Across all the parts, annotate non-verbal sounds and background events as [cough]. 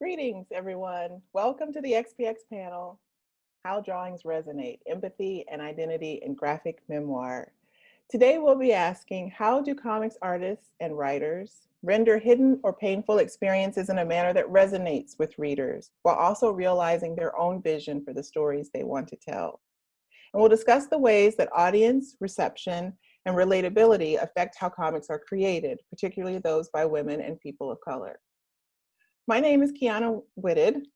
Greetings, everyone. Welcome to the XPX panel, How Drawings Resonate, Empathy and Identity in Graphic Memoir. Today we'll be asking, how do comics artists and writers render hidden or painful experiences in a manner that resonates with readers, while also realizing their own vision for the stories they want to tell? And we'll discuss the ways that audience, reception, and relatability affect how comics are created, particularly those by women and people of color. My name is Kiana Whitted,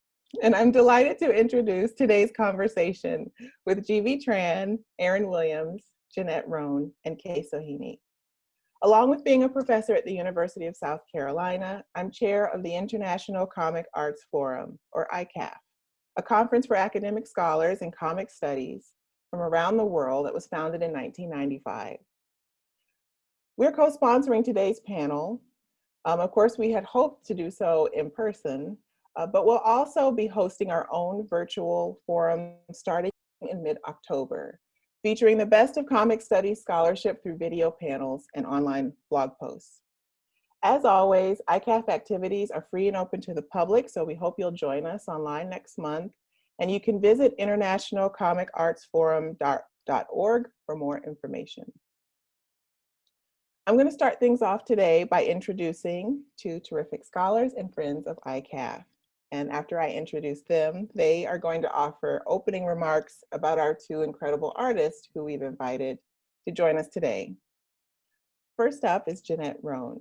and I'm delighted to introduce today's conversation with G.B. Tran, Erin Williams, Jeanette Roan, and Kay Sohini. Along with being a professor at the University of South Carolina, I'm chair of the International Comic Arts Forum, or ICAF, a conference for academic scholars in comic studies from around the world that was founded in 1995. We're co-sponsoring today's panel um, of course, we had hoped to do so in person, uh, but we'll also be hosting our own virtual forum starting in mid-October, featuring the best of comic studies scholarship through video panels and online blog posts. As always, ICAF activities are free and open to the public, so we hope you'll join us online next month. And you can visit internationalcomicartsforum.org for more information. I'm going to start things off today by introducing two terrific scholars and friends of ICAF. And after I introduce them, they are going to offer opening remarks about our two incredible artists who we've invited to join us today. First up is Jeanette Roan.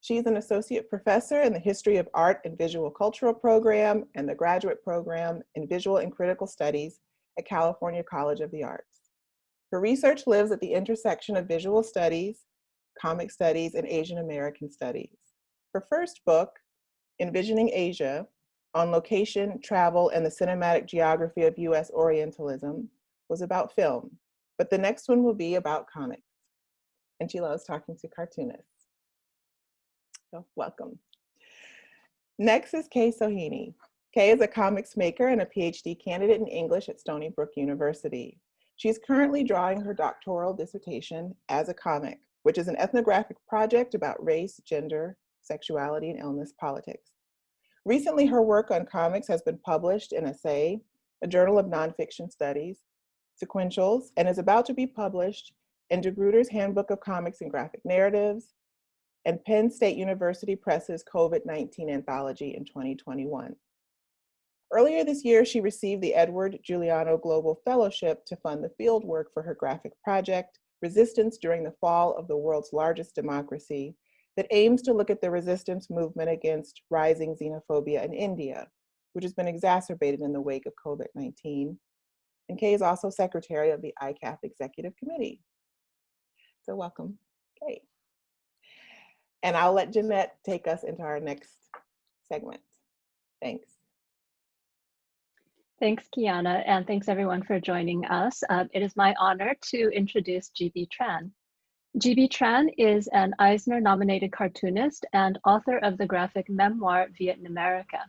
She's an associate professor in the History of Art and Visual Cultural program and the graduate program in Visual and Critical Studies at California College of the Arts. Her research lives at the intersection of visual studies, comic studies, and Asian American studies. Her first book, Envisioning Asia, on location, travel, and the cinematic geography of US Orientalism, was about film, but the next one will be about comics. And she loves talking to cartoonists. So welcome. Next is Kay Sohini. Kay is a comics maker and a PhD candidate in English at Stony Brook University. She's currently drawing her doctoral dissertation as a comic which is an ethnographic project about race, gender, sexuality, and illness politics. Recently, her work on comics has been published in Assay, a journal of nonfiction studies, Sequentials, and is about to be published in De Gruyter's Handbook of Comics and Graphic Narratives, and Penn State University Press's COVID-19 Anthology in 2021. Earlier this year, she received the Edward Giuliano Global Fellowship to fund the field work for her graphic project, resistance during the fall of the world's largest democracy that aims to look at the resistance movement against rising xenophobia in India, which has been exacerbated in the wake of COVID-19. And Kay is also secretary of the ICAF Executive Committee. So welcome, Kay. And I'll let Jeanette take us into our next segment. Thanks. Thanks, Kiana, and thanks everyone for joining us. Uh, it is my honor to introduce GB Tran. GB Tran is an Eisner-nominated cartoonist and author of the graphic memoir Vietnamerica.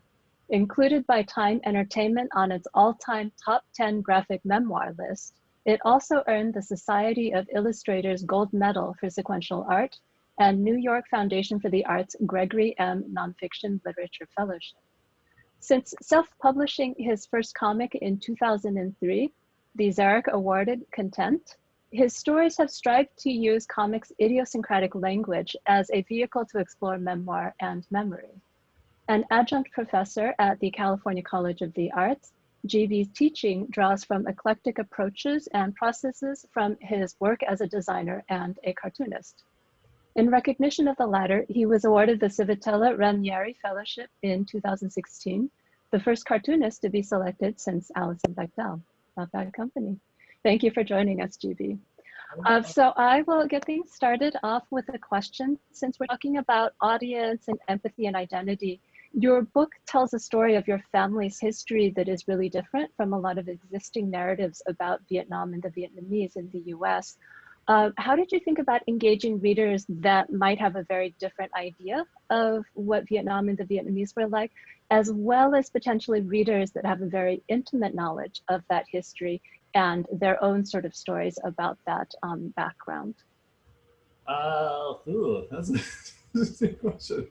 Included by Time Entertainment on its all-time top 10 graphic memoir list, it also earned the Society of Illustrators Gold Medal for Sequential Art and New York Foundation for the Arts Gregory M. Nonfiction Literature Fellowship. Since self-publishing his first comic in 2003, the Xeric awarded Content, his stories have strived to use comics' idiosyncratic language as a vehicle to explore memoir and memory. An adjunct professor at the California College of the Arts, GB's teaching draws from eclectic approaches and processes from his work as a designer and a cartoonist. In recognition of the latter, he was awarded the Civitella Ranieri Fellowship in 2016, the first cartoonist to be selected since Alison Bechdel. Not bad company. Thank you for joining us, GB. Uh, so I will get things started off with a question. Since we're talking about audience and empathy and identity, your book tells a story of your family's history that is really different from a lot of existing narratives about Vietnam and the Vietnamese in the US. Uh, how did you think about engaging readers that might have a very different idea of what Vietnam and the Vietnamese were like, as well as potentially readers that have a very intimate knowledge of that history and their own sort of stories about that um, background? Uh, ooh, that's [laughs] a interesting question.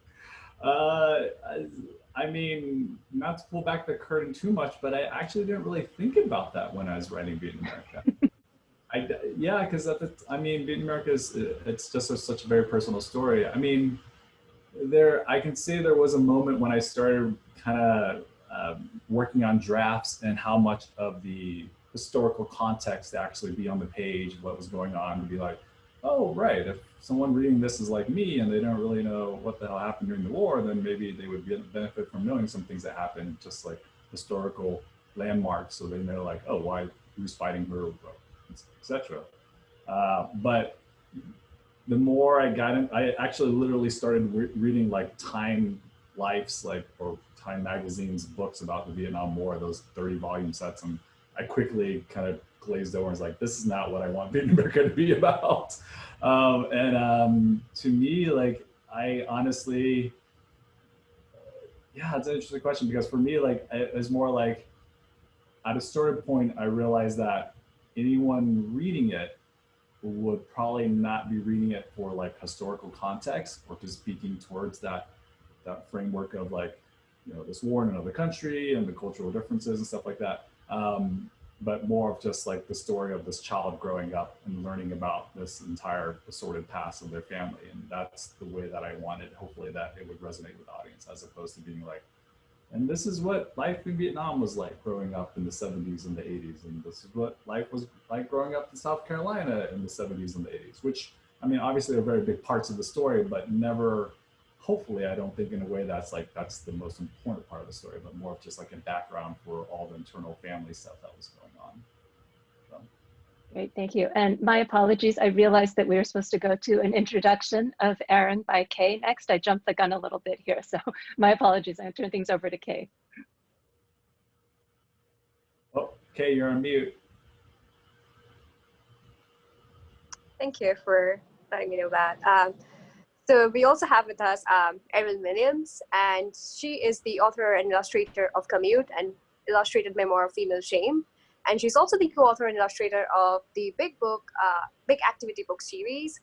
Uh, I, I mean, not to pull back the curtain too much, but I actually didn't really think about that when I was writing Vietnamerica. I, yeah, because I mean, Vietnamerica is it's just a, such a very personal story. I mean, there I can say there was a moment when I started kind of um, working on drafts and how much of the historical context to actually be on the page, what was going on, to be like, oh, right, if someone reading this is like me and they don't really know what the hell happened during the war, then maybe they would benefit from knowing some things that happened, just like historical landmarks, so then they know like, oh, why, who's fighting who, etc. Uh, but the more I got in, I actually literally started re reading like Time Life's like, or Time Magazine's books about the Vietnam War, those 30 volume sets. And I quickly kind of glazed over and was like, this is not what I want Beat [laughs] America to be about. Um, and um, to me, like, I honestly, yeah, it's an interesting question because for me, like, it was more like at a certain point, I realized that anyone reading it would probably not be reading it for like historical context or just speaking towards that that framework of like you know this war in another country and the cultural differences and stuff like that. Um, but more of just like the story of this child growing up and learning about this entire assorted past of their family. And that's the way that i wanted hopefully that it would resonate with the audience as opposed to being like and this is what life in Vietnam was like growing up in the 70s and the 80s. And this is what life was like growing up in South Carolina in the 70s and the 80s, which, I mean, obviously are very big parts of the story, but never, hopefully, I don't think in a way that's like, that's the most important part of the story, but more of just like a background for all the internal family stuff that was going on. Great, thank you. And my apologies, I realized that we were supposed to go to an introduction of Erin by Kay next. I jumped the gun a little bit here, [laughs] so my apologies. I'm turn things over to Kay. Oh, Kay, you're on mute. Thank you for letting me know that. Um, so we also have with us um, Erin Williams, and she is the author and illustrator of Commute and illustrated memoir of Female Shame. And she's also the co-author and illustrator of the Big Book, uh, Big Activity Book series.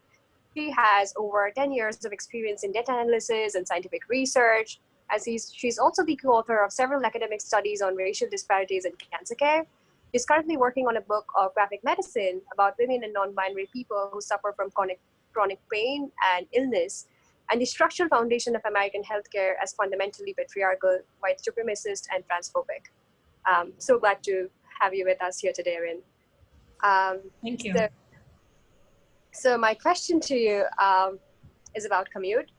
She has over 10 years of experience in data analysis and scientific research. As he's, she's also the co-author of several academic studies on racial disparities in cancer care. She's currently working on a book of graphic medicine about women and non-binary people who suffer from chronic, chronic pain and illness and the structural foundation of American healthcare as fundamentally patriarchal, white supremacist, and transphobic. Um, so glad to have you with us here today, Erin. Um, Thank you. So, so, my question to you um, is about commute.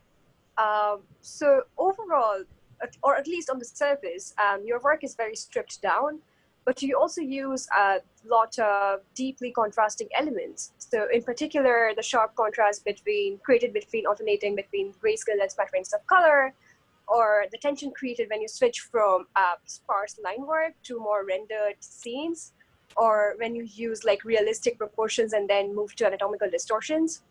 Um, so overall, or at least on the surface, um, your work is very stripped down, but you also use a lot of deeply contrasting elements. So in particular, the sharp contrast between created between alternating between grayscale and splatterings of color, or the tension created when you switch from uh, sparse line work to more rendered scenes, or when you use like realistic proportions and then move to anatomical distortions.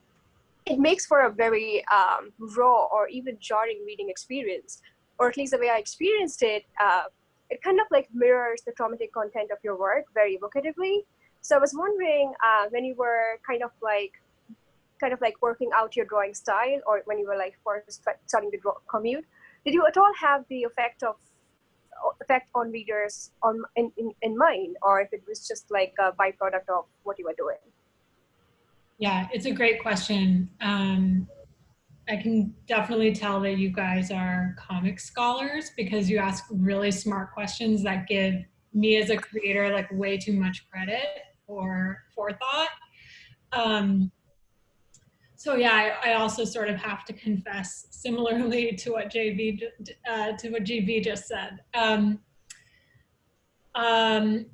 It makes for a very um, raw or even jarring reading experience, or at least the way I experienced it, uh, it kind of like mirrors the traumatic content of your work very evocatively. So I was wondering uh, when you were kind of like kind of like working out your drawing style or when you were like first starting to draw commute, did you at all have the effect of effect on readers on in, in, in mind? Or if it was just like a byproduct of what you were doing? Yeah it's a great question. Um, i can definitely tell that you guys are comic scholars because you ask really smart questions that give me as a creator like way too much credit or forethought. Um, so yeah, I, I, also sort of have to confess, similarly [laughs] to what JV uh, to what GB just said. Um, um,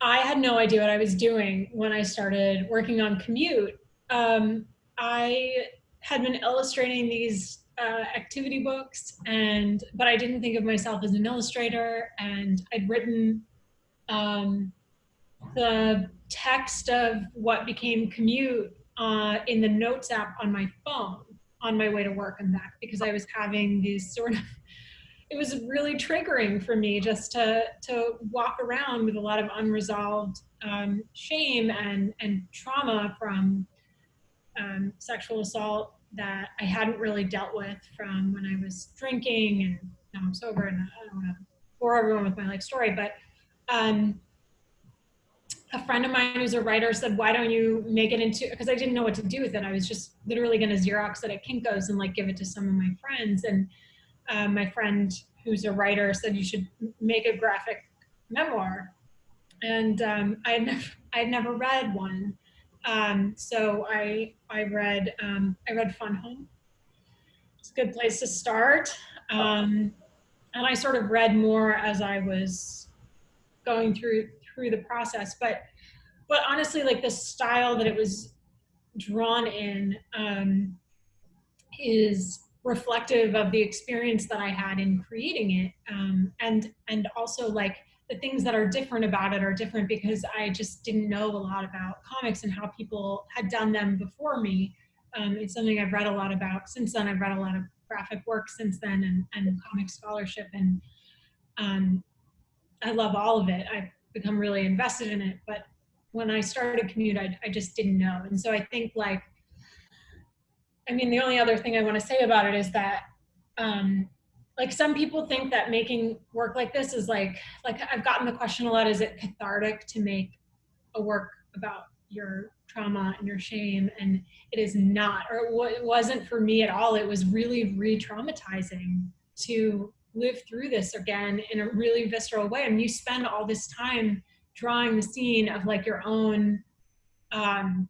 I had no idea what I was doing when I started working on Commute. Um, I had been illustrating these uh, activity books, and but I didn't think of myself as an illustrator. And I'd written um, the text of what became Commute uh, in the notes app on my phone on my way to work and back because I was having these sort of [laughs] it was really triggering for me just to to walk around with a lot of unresolved um, shame and and trauma from um, sexual assault that I hadn't really dealt with from when I was drinking and now I'm sober and I don't want to bore everyone with my life story, but um, a friend of mine who's a writer said, why don't you make it into, because I didn't know what to do with it. I was just literally going to Xerox it at Kinko's and like give it to some of my friends. And uh, my friend who's a writer said you should make a graphic memoir. And um, I had never, I had never read one. Um, so I, I read, um, I read Fun Home. It's a good place to start. Um, and I sort of read more as I was going through through the process. But but honestly, like the style that it was drawn in um, is reflective of the experience that I had in creating it, um, and and also like the things that are different about it are different because I just didn't know a lot about comics and how people had done them before me. Um, it's something I've read a lot about since then. I've read a lot of graphic work since then and, and comic scholarship and um, I love all of it. I've become really invested in it, but when I started commute, I, I just didn't know. And so I think like, I mean, the only other thing I want to say about it is that, um, like some people think that making work like this is like, like I've gotten the question a lot, is it cathartic to make a work about your trauma and your shame? And it is not, or it wasn't for me at all. It was really re-traumatizing to live through this again in a really visceral way. I And you spend all this time drawing the scene of like your own um,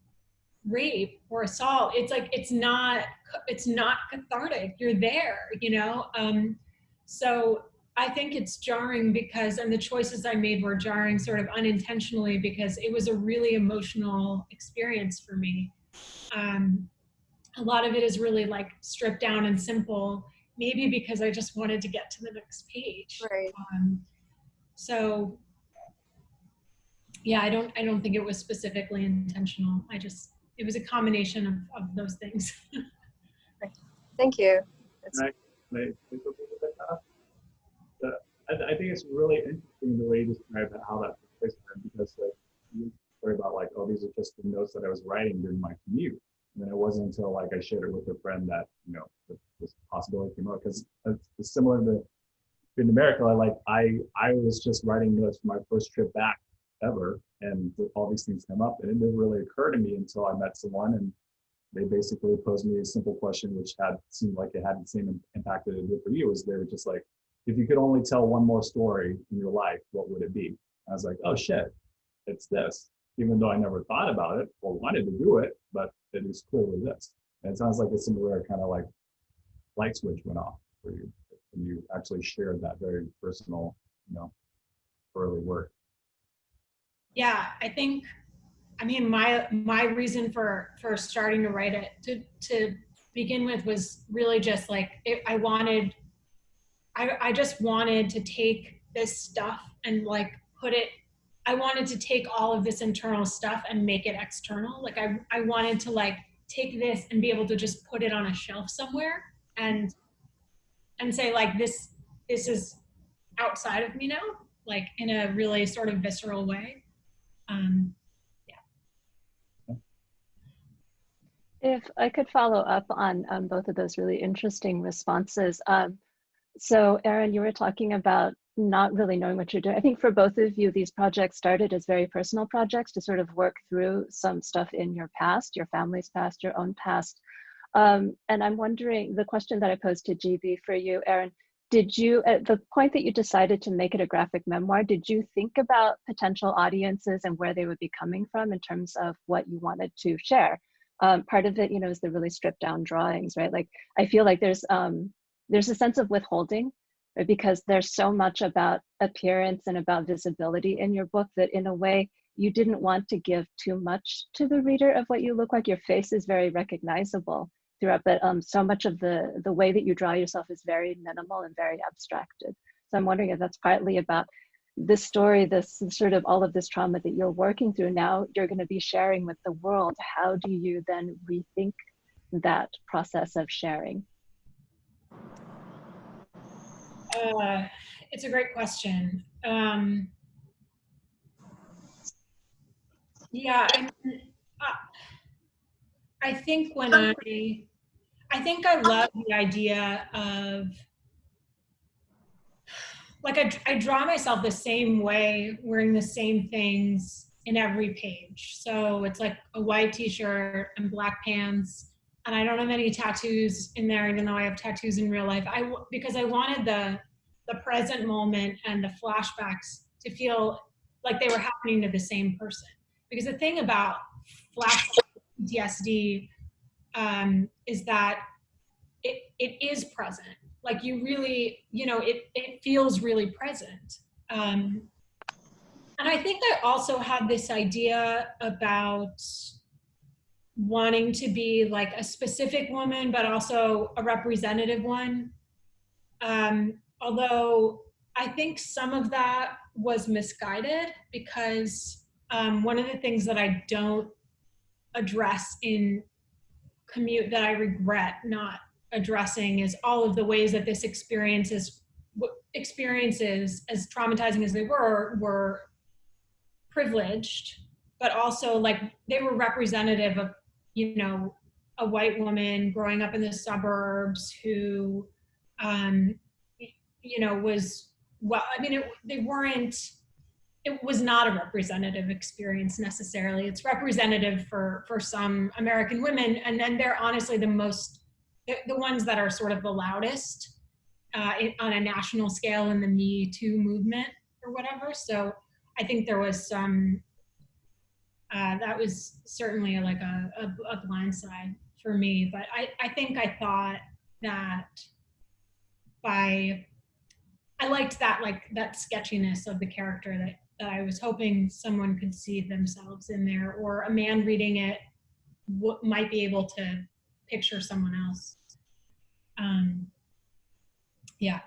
rape or assault. It's like, it's not, it's not cathartic. You're there, you know? Um, so I think it's jarring because, and the choices I made were jarring sort of unintentionally because it was a really emotional experience for me. Um, a lot of it is really like stripped down and simple maybe because I just wanted to get to the next page. Right. Um, so yeah, I don't, I don't think it was specifically intentional. I just, it was a combination of, of those things. [laughs] Thank you. Right. Right. The, I, I think it's really interesting the way you describe how that took place because like, you worry about like, oh, these are just the notes that I was writing during my commute. And then it wasn't until like I shared it with a friend that, you know, this possibility came up because it's similar to in America. I like I I was just writing notes for my first trip back ever, and all these things come up, and it didn't really occur to me until I met someone and they basically posed me a simple question, which had seemed like it had the same impact that it did for you. Is they were just like, if you could only tell one more story in your life, what would it be? I was like, oh shit, it's this. Even though I never thought about it or wanted to do it, but it is clearly this. And it sounds like a similar kind of like light switch went off for you and you actually shared that very personal, you know, early work? Yeah, I think, I mean, my my reason for for starting to write it to to begin with was really just like it, I wanted, I I just wanted to take this stuff and like put it. I wanted to take all of this internal stuff and make it external. Like I I wanted to like take this and be able to just put it on a shelf somewhere and and say like this this is outside of me now like in a really sort of visceral way. Um yeah. If i could follow up on um, both of those really interesting responses um, so Erin, you were talking about not really knowing what you're doing. I think for both of you, these projects started as very personal projects to sort of work through some stuff in your past, your family's past, your own past, um, and I'm wondering, the question that I posed to GB for you, Erin, did you, at the point that you decided to make it a graphic memoir, did you think about potential audiences and where they would be coming from in terms of what you wanted to share? Um, part of it, you know, is the really stripped down drawings, right? Like, I feel like there's, um, there's a sense of withholding right? because there's so much about appearance and about visibility in your book that in a way you didn't want to give too much to the reader of what you look like. Your face is very recognizable throughout, but um, so much of the, the way that you draw yourself is very minimal and very abstracted. So I'm wondering if that's partly about this story, this sort of all of this trauma that you're working through now, you're going to be sharing with the world. How do you then rethink that process of sharing? Uh, it's a great question. Um, yeah, I, I think when I I think I um, love the idea of like I, I draw myself the same way, wearing the same things in every page. So it's like a white t-shirt and black pants. And I don't have any tattoos in there, even though I have tattoos in real life. I because I wanted the the present moment and the flashbacks to feel like they were happening to the same person. Because the thing about flashback PTSD um, is that it, it is present. Like you really, you know, it, it feels really present. Um, and I think I also had this idea about wanting to be like a specific woman, but also a representative one. Um, although I think some of that was misguided because um, one of the things that I don't address in commute that I regret not addressing is all of the ways that this experiences experiences as traumatizing as they were were privileged but also like they were representative of you know a white woman growing up in the suburbs who um you know was well i mean it, they weren't it was not a representative experience necessarily. It's representative for for some American women, and then they're honestly the most the, the ones that are sort of the loudest uh, in, on a national scale in the Me Too movement or whatever. So I think there was some uh, that was certainly like a, a, a blind side for me. But I I think I thought that by I liked that like that sketchiness of the character that that I was hoping someone could see themselves in there, or a man reading it what might be able to picture someone else. Um, yeah.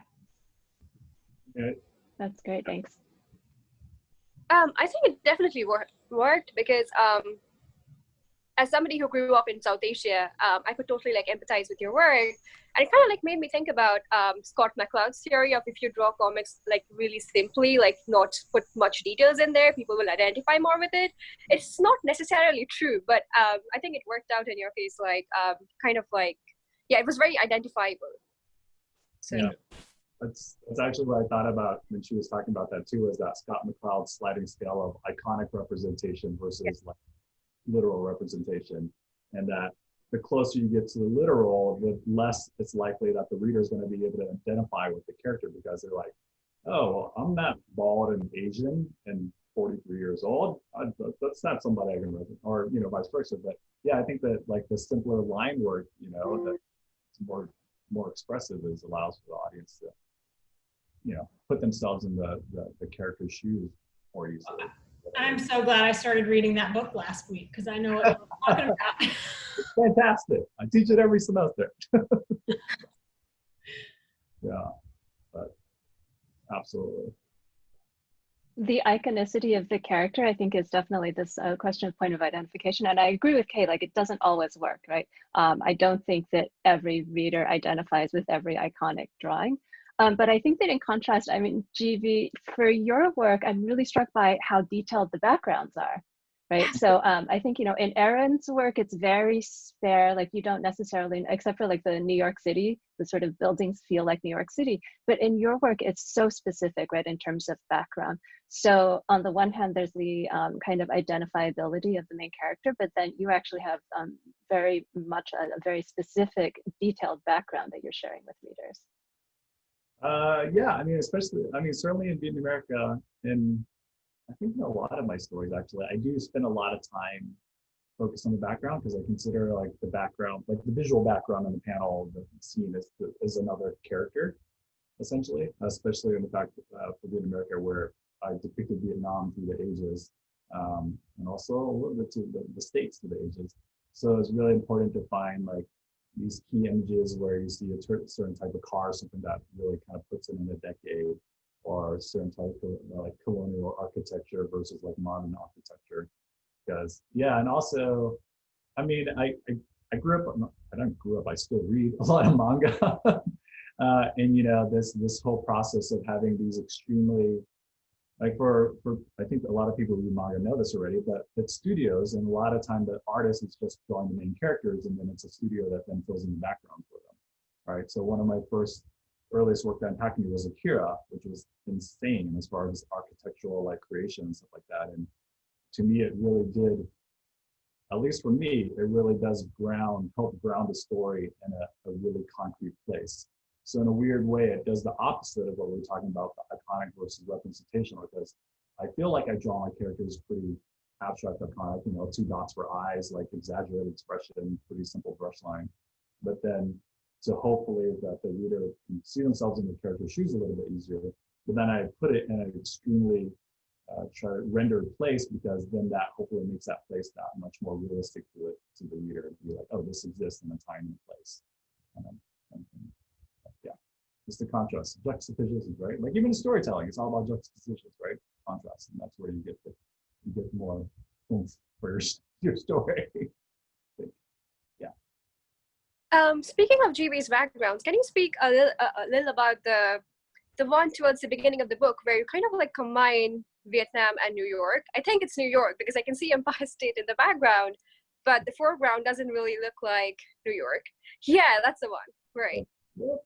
That's great. Thanks. Um, I think it definitely worked worked because um, as somebody who grew up in South Asia, um, I could totally like empathize with your work. And it kind of like made me think about um, Scott McCloud's theory of if you draw comics like really simply, like not put much details in there, people will identify more with it. It's not necessarily true, but um, I think it worked out in your case, like um, kind of like, yeah, it was very identifiable. So. Yeah. That's, that's actually what I thought about when she was talking about that too, was that Scott McCloud sliding scale of iconic representation versus yeah. like literal representation and that the closer you get to the literal, the less it's likely that the reader is going to be able to identify with the character because they're like, oh, I'm not bald and Asian and 43 years old. I, that's not somebody I can resonate, or you know, vice versa. But yeah, I think that like the simpler line work, you know, mm-hmm. that more more expressive is allows for the audience to, you know, put themselves in the the, the character's shoes more easily. I'm so glad I started reading that book last week because I know what I'm talking about. [laughs] fantastic. I teach it every semester. [laughs] yeah, but absolutely. The iconicity of the character, I think, is definitely this uh, question of point of identification. And I agree with Kay, like it doesn't always work, right? Um, I don't think that every reader identifies with every iconic drawing. Um, but I think that in contrast, I mean, GV, for your work, I'm really struck by how detailed the backgrounds are, right? So [laughs] um, I think, you know, in Erin's work, it's very spare, like you don't necessarily, except for like the New York City, the sort of buildings feel like New York City. But in your work, it's so specific, right, in terms of background. So on the one hand, there's the um, kind of identifiability of the main character, but then you actually have um, very much a, a very specific, detailed background that you're sharing with readers. Uh, yeah, I mean, especially, I mean, certainly in Vietnamerica, and I think in a lot of my stories, actually, I do spend a lot of time focused on the background because I consider like the background, like the visual background on the panel, the scene is, is another character, essentially, especially in the fact uh, for Vietnamerica, where I depicted Vietnam through the ages, um, and also a little bit to the, the states through the ages. So it's really important to find like these key images where you see a certain type of car, something that really kind of puts it in a decade, or certain type of like colonial architecture versus like modern architecture. Because yeah, and also, I mean, I I, I grew up. I don't grew up. I still read [laughs] a lot of manga, [laughs] uh, and you know this this whole process of having these extremely like for for I think a lot of people who manga know this already, but it's studios, and a lot of time the artist is just drawing the main characters, and then it's a studio that then fills in the background for them, right? So one of my first earliest work that impacted me was Akira, which was insane as far as architectural like creation and stuff like that. And to me, it really did, at least for me, it really does ground, help ground a story in a, a really concrete place. So in a weird way, it does the opposite of what we are talking about, the iconic versus representation, because I feel like I draw my characters pretty abstract iconic, you know, two dots for eyes, like exaggerated expression, pretty simple brush line. But then to hopefully that the reader can see themselves in the character's shoes a little bit easier. But then I put it in an extremely uh, try rendered place because then that hopefully makes that place that much more realistic to it to the reader to be like, oh, this exists in a place. Um, and, and, yeah, just the contrast, juxtapositions, right? Like even in storytelling, it's all about juxtapositions, right? Contrast, and that's where you get the you get more oomph for your, your story. [laughs] Yeah. Um, speaking of GB's backgrounds, can you speak a little, a little about the the one towards the beginning of the book where you kind of like combine Vietnam and New York? I think it's New York because I can see Empire [laughs] State in the background, but the foreground doesn't really look like New York. Yeah, that's the one. Right. Yeah.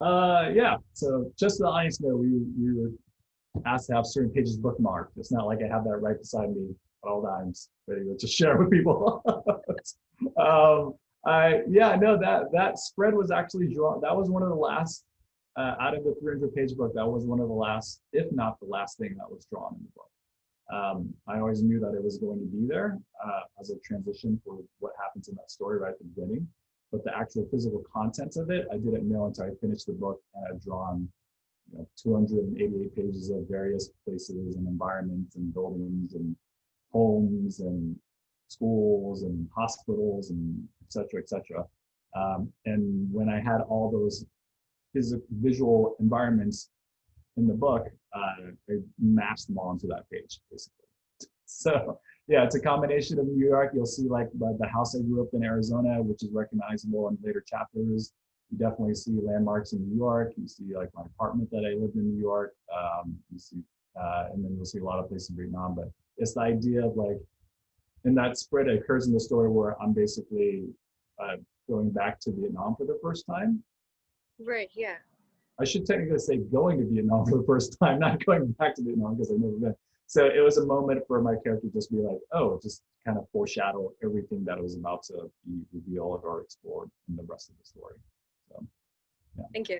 Uh, yeah. So just so the audience know, we we were asked to have certain pages bookmarked. It's not like I have that right beside me at all times, ready to just [laughs] share with people. [laughs] um, I, yeah, no, that that spread was actually drawn. That was one of the last uh, out of the 300 page book. That was one of the last, if not the last thing that was drawn in the book. Um, I always knew that it was going to be there uh, as a transition for what happens in that story right at the beginning. But the actual physical contents of it, I didn't know until I finished the book and I'd drawn you know, 288 pages of various places and environments and buildings and homes and schools and hospitals and et cetera, et cetera. Um, and when I had all those physical visual environments in the book, uh, I mapped them all onto that page, basically. [laughs] So yeah, it's a combination of New York. You'll see like the house I grew up in Arizona, which is recognizable in later chapters. You definitely see landmarks in New York. You see like my apartment that I lived in New York. Um, you see, uh, and then you'll see a lot of places in Vietnam. But it's the idea of like and that spread occurs in the story where I'm basically uh, going back to Vietnam for the first time. Right. Yeah. I should technically say going to Vietnam [laughs] for the first time, not going back to Vietnam because I've never been. So it was a moment for my character just be like, oh, just kind of foreshadow everything that was about to be revealed or explored in the rest of the story. So, yeah. Thank you.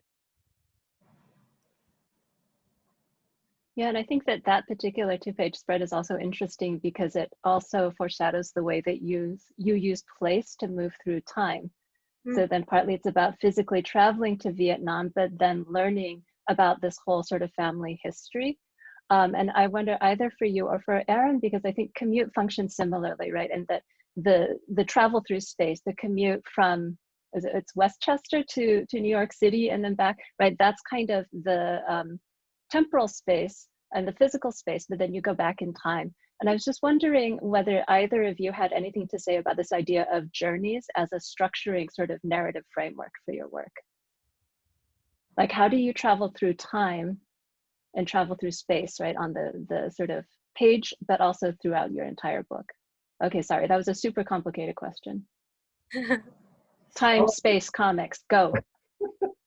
Yeah, and I think that that particular two-page spread is also interesting because it also foreshadows the way that you you use place to move through time. Mm. So then partly it's about physically traveling to Vietnam, but then learning about this whole sort of family history. Um, and I wonder either for you or for Erin, because I think commute functions similarly, right? And that the the travel through space, the commute from it, it's Westchester to to New York City and then back, right? That's kind of the um, temporal space and the physical space, but then you go back in time. And I was just wondering whether either of you had anything to say about this idea of journeys as a structuring sort of narrative framework for your work. Like how do you travel through time and travel through space, right, on the, the sort of page, but also throughout your entire book? Okay, sorry, that was a super complicated question. [laughs] time, oh. space, comics, go [laughs]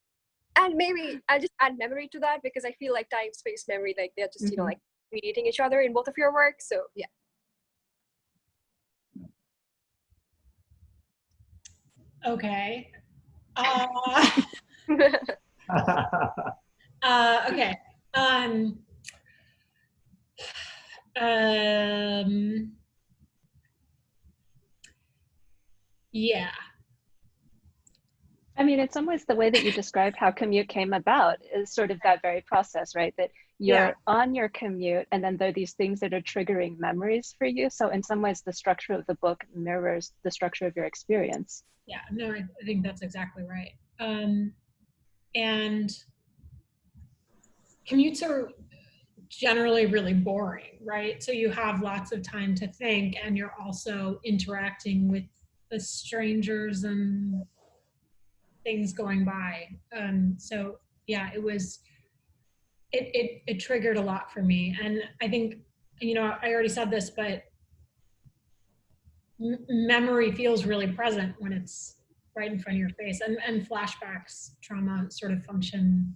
and maybe I'll just add memory to that because I feel like time, space, memory, like they're just, mm-hmm. you know, mm-hmm. like mediating each other in both of your work. So yeah. Okay. [laughs] Uh, uh, okay. Um, um, yeah. I mean, in some ways, the way that you described how commute came about is sort of that very process, right? That you're yeah. on your commute, and then there are these things that are triggering memories for you. So, in some ways, the structure of the book mirrors the structure of your experience. Yeah, no, I, I think that's exactly right. Um, and commutes are generally really boring, right? So, you have lots of time to think, and you're also interacting with the strangers and things going by. Um, so yeah, it was, it, it, it triggered a lot for me. And I think, you know, I already said this, but memory feels really present when it's right in front of your face. And, and flashbacks, trauma sort of function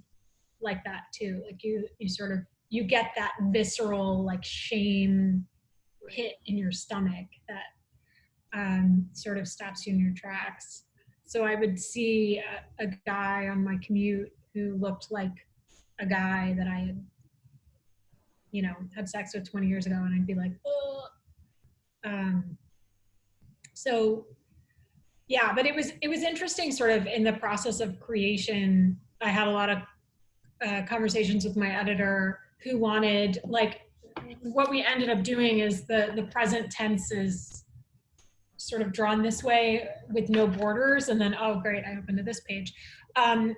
like that too. Like you, you sort of, you get that visceral like shame hit in your stomach that um, sort of stops you in your tracks. So I would see a, a guy on my commute who looked like a guy that I had, you know, had sex with 20 years ago, and I'd be like, oh. Um, so yeah, but it was it was interesting, sort of in the process of creation. I had a lot of uh, conversations with my editor who wanted like what we ended up doing is the the present tense is sort of drawn this way with no borders and then oh great i opened to this page. Um,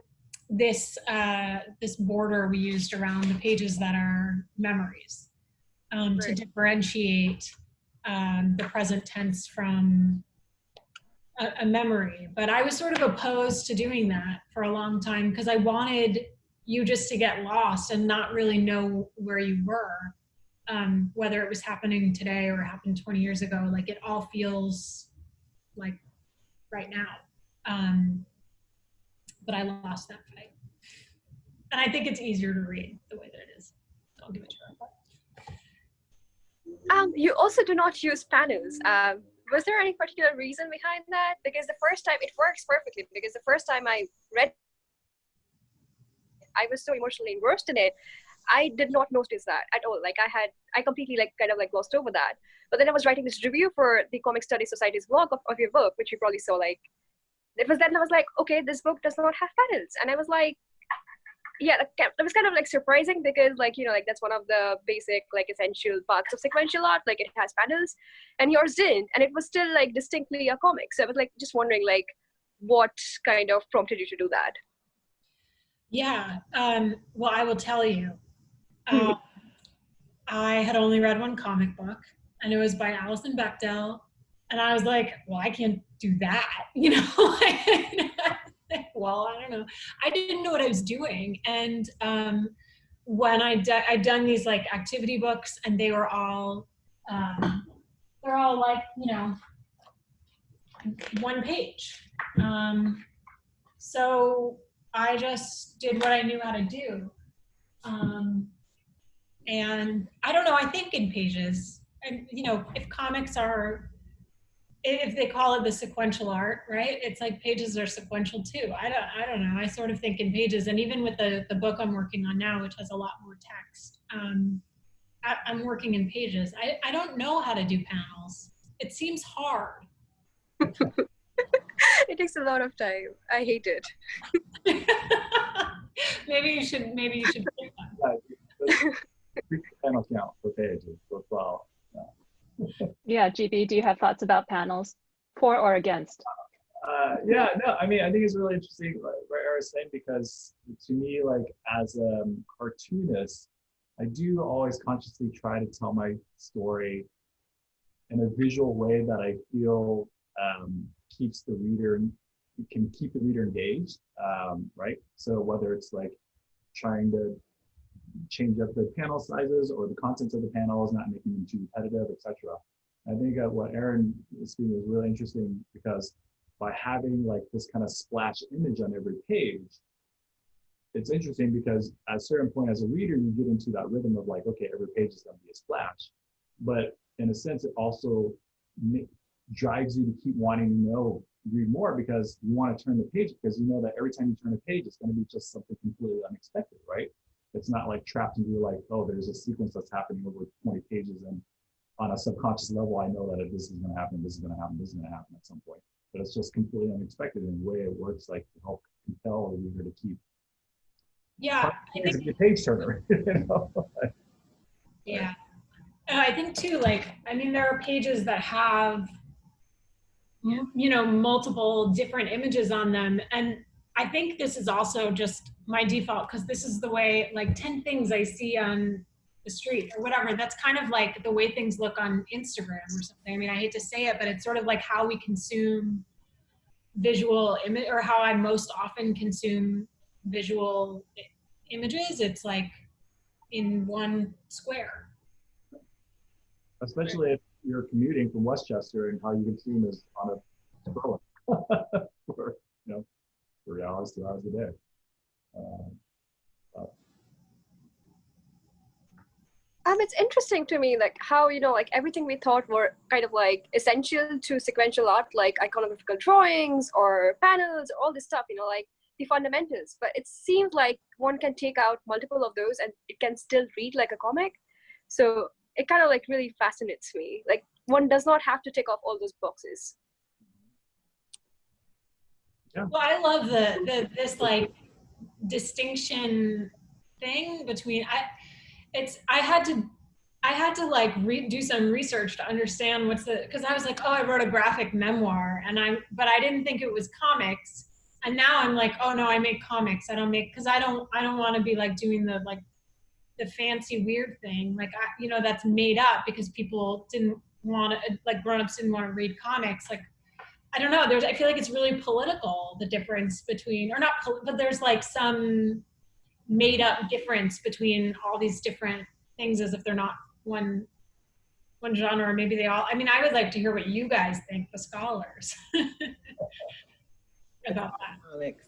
this uh, this border we used around the pages that are memories um, to differentiate um, the present tense from a, a memory. But i was sort of opposed to doing that for a long time because i wanted you just to get lost and not really know where you were um, whether it was happening today or happened 20 years ago like it all feels like right now um, but i lost that fight and i think it's easier to read the way that it is i'll give it to her Um, you also do not use panels. Um, was there any particular reason behind that? Because the first time it works perfectly. Because the first time I read, I was so emotionally engrossed in it. I did not notice that at all. Like I had, I completely like kind of like glossed over that. But then I was writing this review for the Comic Study Society's blog of, of your book, which you probably saw. Like it was then I was like, okay, this book does not have panels, and I was like, yeah, it was kind of like surprising because like you know like that's one of the basic like essential parts of sequential art. Like it has panels, and yours didn't, and it was still like distinctly a comic. So I was like just wondering like what kind of prompted you to do that. Yeah. Um, well, I will tell you. Um, I had only read one comic book, and it was by Alison Bechdel. And I was like, well, I can't do that. [laughs] You know? [laughs] well, I don't know. I didn't know what I was doing. And um, when I I'd done these like activity books, and they were all, um, they're all like, you know, one page. Um, so I just did what I knew how to do. Um, and I don't know, I think in pages, and you know, if comics are, if they call it the sequential art, right? It's like pages are sequential too. I don't, I don't know. I sort of think in pages, and even with the the book I'm working on now, which has a lot more text, um, I, I'm working in pages. I, I don't know how to do panels. It seems hard. [laughs] [laughs] it takes a lot of time. I hate it. [laughs] maybe you should, maybe you should. [laughs] pick one. panel count for pages as well. Yeah, GB, do you have thoughts about panels? For or against? Uh, yeah, no, I mean, I think it's really interesting what what Era was saying because to me, like as a um, cartoonist, I do always consciously try to tell my story in a visual way that I feel um, keeps the reader can keep the reader engaged, um, right? So whether it's like trying to change up the panel sizes or the contents of the panels, not making them too repetitive, etc. I think uh, what Erin is speaking is really interesting because by having like this kind of splash image on every page, it's interesting because at a certain point as a reader, you get into that rhythm of like, okay, every page is going to be a splash. But in a sense, it also drives you to keep wanting to know, read more because you want to turn the page because you know that every time you turn a page, it's going to be just something completely unexpected, right? It's not like trapped into like, oh, there's a sequence that's happening over 20 pages and on a subconscious level, I know that if this is going to happen, this is going to happen, this is going to happen at some point. But it's just completely unexpected in the way it works, like to help compel a reader to keep. Yeah, I think It's a page turner, [laughs] you know? Yeah. And I think too, like, I mean, there are pages that have, m- you know, multiple different images on them. And I think this is also just my default because this is the way, like, 10 things I see on the street or whatever. That's kind of like the way things look on Instagram or something. I mean, I hate to say it, but it's sort of like how we consume visual image or how I most often consume visual images. It's like in one square. Especially if you're commuting from Westchester and how you consume is on a scroll. [laughs] for you know three hours, two hours a day. Um, Um, it's interesting to me, like how you know, like everything we thought were kind of like essential to sequential art, like iconographical drawings or panels, all this stuff. You know, like the fundamentals. But it seems like one can take out multiple of those, and it can still read like a comic. So it kind of like really fascinates me. Like one does not have to tick off all those boxes. Well, I love the, the this like distinction thing between I it's I had to I had to like re- do some research to understand what's the because I was like, oh, I wrote a graphic memoir, and I but I didn't think it was comics, and now I'm like, oh no, I make comics. I don't make because I don't I don't want to be like doing the like the fancy weird thing like I, you know that's made up because people didn't want to uh, like grown-ups didn't want to read comics like I don't know. There's, I feel like it's really political, the difference between, or not, but there's like some made up difference between all these different things as if they're not one one genre or maybe they all i mean i would like to hear what you guys think the scholars [laughs] about that Comics.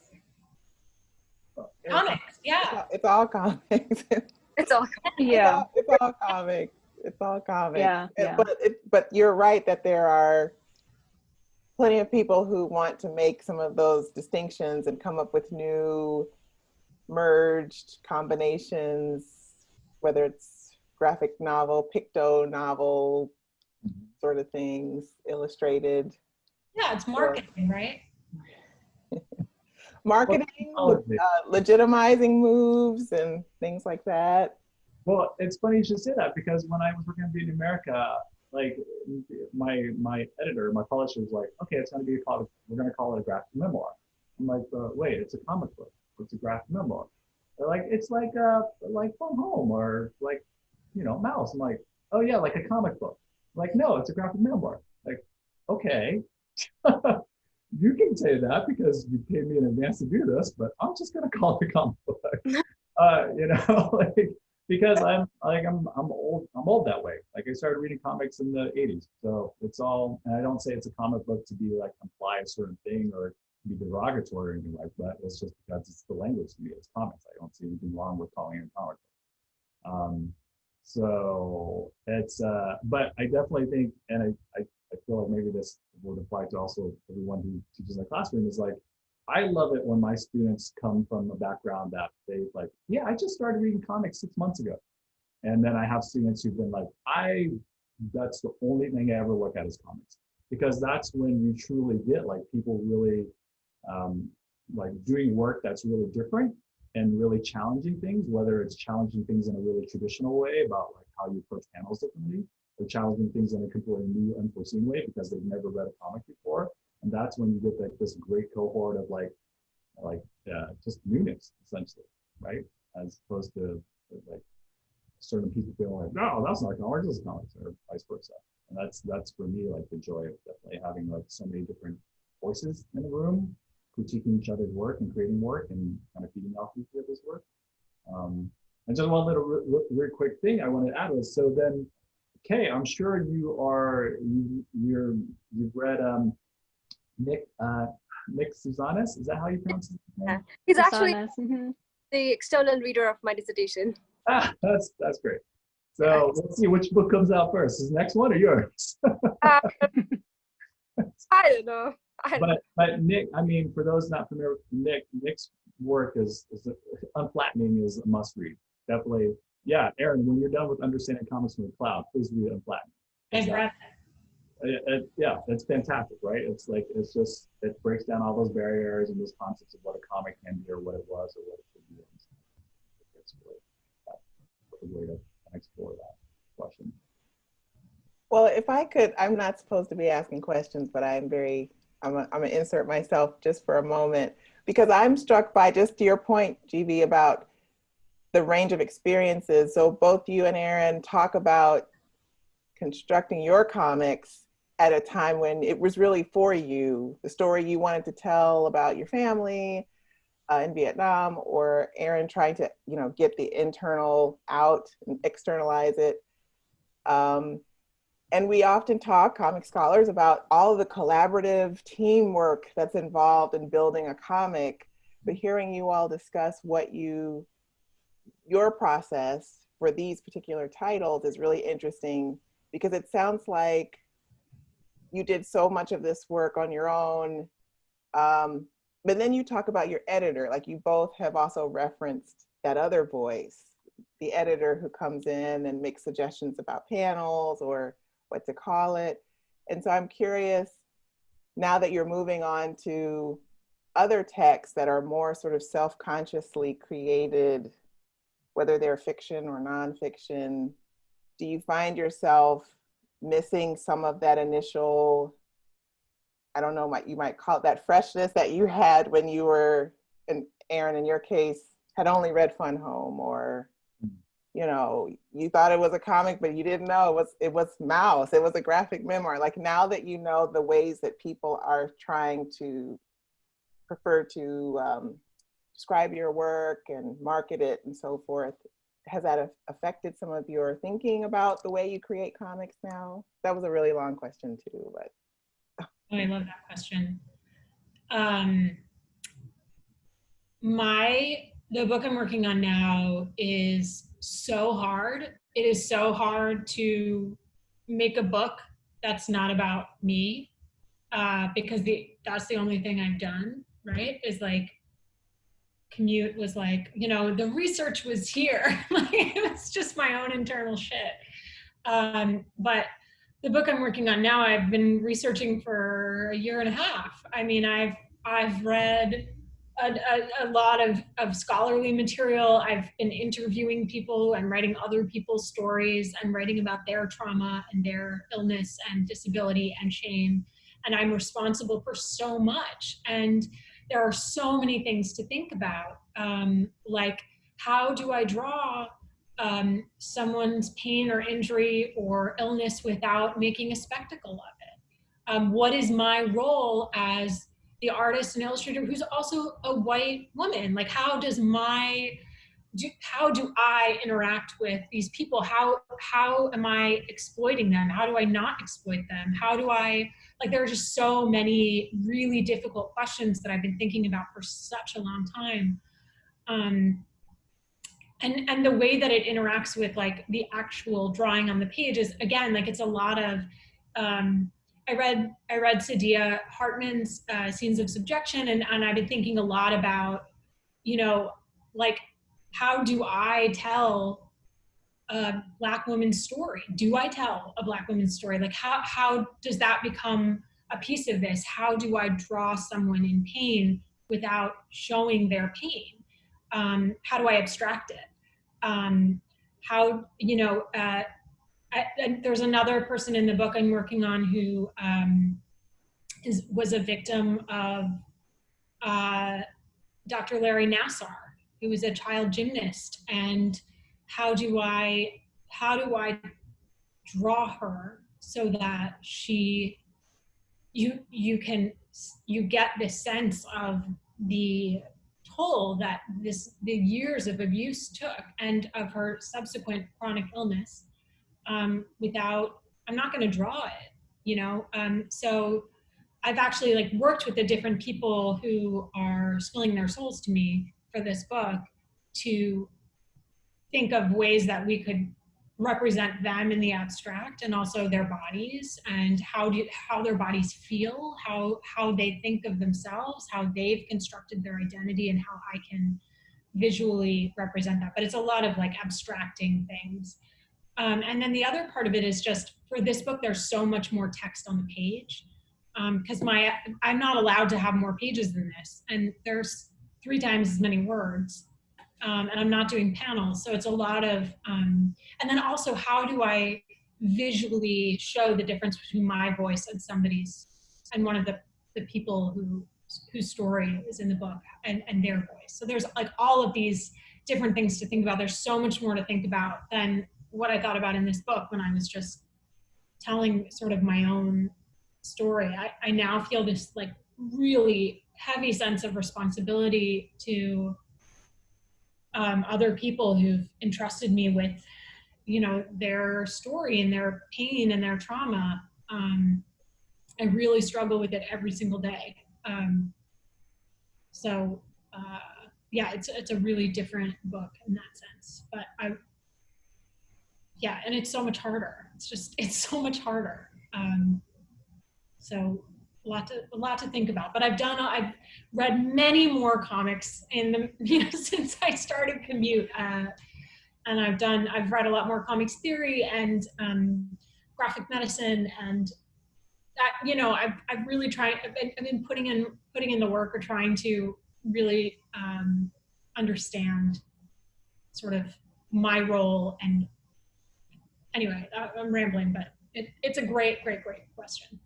comics yeah It's all comics. [laughs] It's all comic. Yeah. It's all, it's all comics. It's all comic. Yeah, And- yeah. But it, but you're right that there are plenty of people who want to make some of those distinctions and come up with new merged combinations, whether it's graphic novel, picto novel Mhm. sort of things, illustrated yeah it's marketing right marketing, uh, legitimizing moves and things like that. Well, it's funny you should say that because when I was working on Vietnamerica, like my my editor, my publisher was like, okay, it's going to be called, we're going to call it a graphic memoir. I'm like, uh, wait, it's a comic book. It's a graphic memoir. They're like, it's like uh like Fun Home or like, you know, Maus. I'm like, oh yeah, like a comic book. I'm like, no, it's a graphic memoir. Like, okay. [laughs] you can say that because you paid me in advance to do this, but I'm just going [laughs] to call it a comic book. uh, you know, [laughs] like because I'm like I'm I'm old I'm old that way. Like I started reading comics in the 80s, so it's all. And I don't say it's a comic book to be like imply a certain thing or be derogatory or anything like that. It's just because it's the language to me. It's comics. I don't see anything wrong with calling it a comic book. Um, so it's uh, but I definitely think, and I, I I feel like maybe this would apply to also everyone who teaches in the classroom is like I love it when my students come from a background that they like, yeah, I just started reading comics six months ago. And then I have students who've been like, I, that's the only thing I ever look at is comics. Because that's when you truly get like people really um, like doing work that's really different and really challenging things, whether it's challenging things in a really traditional way about like how you approach panels differently, or challenging things in a completely new, unforeseen way because they've never read a comic before. And that's when you get like this great cohort of like like uh, just newness essentially right? As opposed to like certain people feeling like no that's not comics this is comics or vice versa. And that's that's for me like the joy of definitely having like so many different voices in the room critiquing each other's work and creating work and kind of feeding off each other's work. Um, and just one little re- really quick thing i wanted to add was so then okay i'm sure you are you you're you've read um Nick uh, Nick Sousanis. Is that how you pronounce his name? Yeah. He's actually Personas, mhm. the external reader of my dissertation. Ah, that's that's great. So let's see which book comes out first. Is the next one or yours? [laughs] Uh, I don't know. I don't but but Nick, I mean, for those not familiar with Nick, Nick's work is, is Unflattening is a must read. Definitely. Yeah, Erin, when you're done with Understanding Comics from the Cloud, please read Unflattening. I've read It- it- yeah, it's fantastic, right? It's like it's just it breaks down all those barriers and those concepts of what a comic can be or what it was or what it could be. It's really uh, a way to explore that question. Well, if I could, I'm not supposed to be asking questions, but I'm very, I'm a, I'm gonna insert myself just for a moment because I'm struck by just to your point, GB, about the range of experiences. So both you and Erin talk about constructing your comics at a time when it was really for you, the story you wanted to tell about your family uh, in Vietnam, or Erin trying to, you know, get the internal out and externalize it. Um, and we often talk, comic scholars, about all the collaborative teamwork that's involved in building a comic. But hearing you all discuss what you, your process for these particular titles is really interesting because it sounds like you did so much of this work on your own. Um, but then you talk about your editor, like you both have also referenced that other voice, the editor who comes in and makes suggestions about panels or what to call it. And so I'm curious, now that you're moving on to other texts that are more sort of self-consciously created, whether they're fiction or nonfiction, do you find yourself missing some of that initial, I don't know, what you might call it that freshness that you had when you were, and Erin, in your case, had only read Fun Home or you know, you thought it was a comic, but you didn't know it was it was Maus. It was a graphic memoir. Like now that you know the ways that people are trying to prefer to um, describe your work and market it and so forth, has that affected some of your thinking about the way you create comics now? That was a really long question too, but. Oh, I love that question. Um, my the book I'm working on now is so hard. It is so hard to make a book that's not about me uh, because the that's the only thing I've done, right? Is like commute was like, you know, the research was here. [laughs] like it was just my own internal shit. Um, but the book I'm working on now, I've been researching for a year and a half. I mean, I've I've read a, a, a, lot of, of scholarly material. I've been interviewing people. I'm writing other people's stories. I'm writing about their trauma and their illness and disability and shame. And I'm responsible for so much. And there are so many things to think about. Um, like, how do I draw um, someone's pain or injury or illness without making a spectacle of it? Um, what is my role as the artist and illustrator who's also a white woman like how does my do, how do I interact with these people? How how am I exploiting them? How do I not exploit them? How do I like? There are just so many really difficult questions that I've been thinking about for such a long time, um, and and the way that it interacts with like the actual drawing on the page is again like it's a lot of um, I read I read Saidiya Hartman's uh, Scenes of Subjection, and, and I've been thinking a lot about, you know, like how do I tell a black woman's story? Do I tell a black woman's story? Like how how does that become a piece of this? How do I draw someone in pain without showing their pain? Um, how do I abstract it? Um, how you know? Uh, I, there's another person in the book I'm working on who um, is, was a victim of uh, Dr. Larry Nassar, who was a child gymnast. And how do I, how do I draw her so that she, you, you can, you get this sense of the toll that this, the years of abuse took and of her subsequent chronic illness um, without, I'm not going to draw it, you know? Um, so I've actually like worked with the different people who are spilling their souls to me for this book to think of ways that we could represent them in the abstract and also their bodies and how do how their bodies feel how how they think of themselves how they've constructed their identity and how i can visually represent that. But it's a lot of like abstracting things. Um, and then the other part of it is just for this book, there's so much more text on the page because um, my I'm not allowed to have more pages than this, and there's three times as many words, um, and I'm not doing panels, so it's a lot of. Um, and then also, how do I visually show the difference between my voice and somebody's, and one of the the people who whose story is in the book and, and their voice. So there's like all of these different things to think about. There's so much more to think about than what I thought about in this book when I was just telling sort of my own story. I, I now feel this like really heavy sense of responsibility to um, other people who've entrusted me with you know, their story and their pain and their trauma. Um, I really struggle with it every single day. Um, so uh, yeah, it's it's a really different book in that sense. But I, yeah, and it's so much harder. It's just it's so much harder. Um, so a lot to a lot to think about. But I've done I've read many more comics in the [laughs] you know since I started commute. Uh, and I've done I've read a lot more comics theory and um, graphic medicine and that you know I've I've really tried I've been, I've been putting in putting in the work or trying to really um, understand sort of my role and anyway I'm rambling but it, it's a great great great question.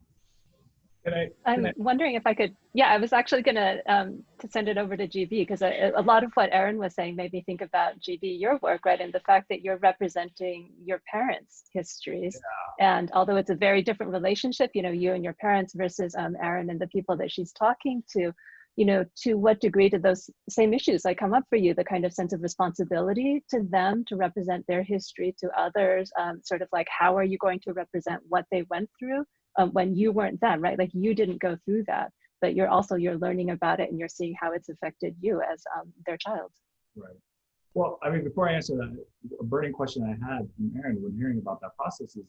Can I, I'm I, wondering if I could, yeah, I was actually gonna um, to send it over to GB because a, a lot of what Erin was saying made me think about GB, your work, right? And the fact that you're representing your parents' histories. And although it's a very different relationship, you know, you and your parents versus um, Erin and the people that she's talking to, you know, to what degree do those same issues like come up for you? The kind of sense of responsibility to them to represent their history to others, um, sort of like how are you going to represent what they went through? Um, when you weren't them, right? Like you didn't go through that, but you're also you're learning about it and you're seeing how it's affected you as um, their child. right. Well, I mean, before I answer that, a burning question I had from Erin when hearing about that process is,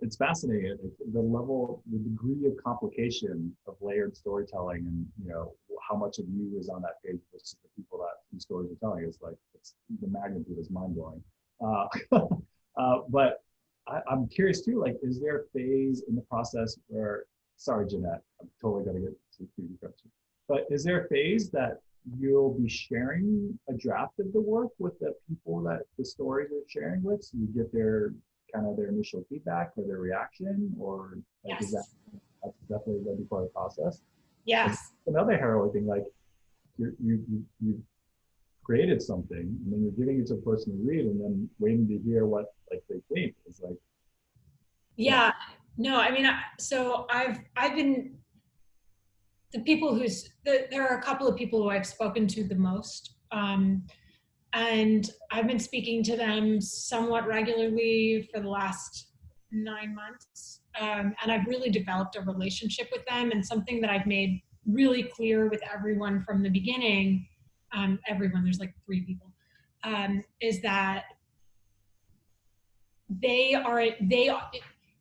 it's, fascinating. The level, the degree of complication of layered storytelling and, you know, how much of you is on that page versus the people that these stories are telling is like, it's, the magnitude is mind blowing. Uh, [laughs] uh, but I, am curious too, like, is there a phase in the process where, sorry, Jeanette, I'm totally gonna get to the question, but is there a phase that you'll be sharing a draft of the work with the people that the stories are sharing with, so you get their kind of their initial feedback or their reaction, or like, Yes. is that that's definitely going to be part of the process? Yes. Another heroic thing, like you you you created something and then you're giving it to a person to read and then waiting to hear what like they think is like Yeah, no, I mean, I- so I've I've been the people who's the, there are a couple of people who I've spoken to the most, um, and I've been speaking to them somewhat regularly for the last nine months, um, and I've really developed a relationship with them, and something that I've made really clear with everyone from the beginning, um, everyone, there's like three people, um, is that they are they are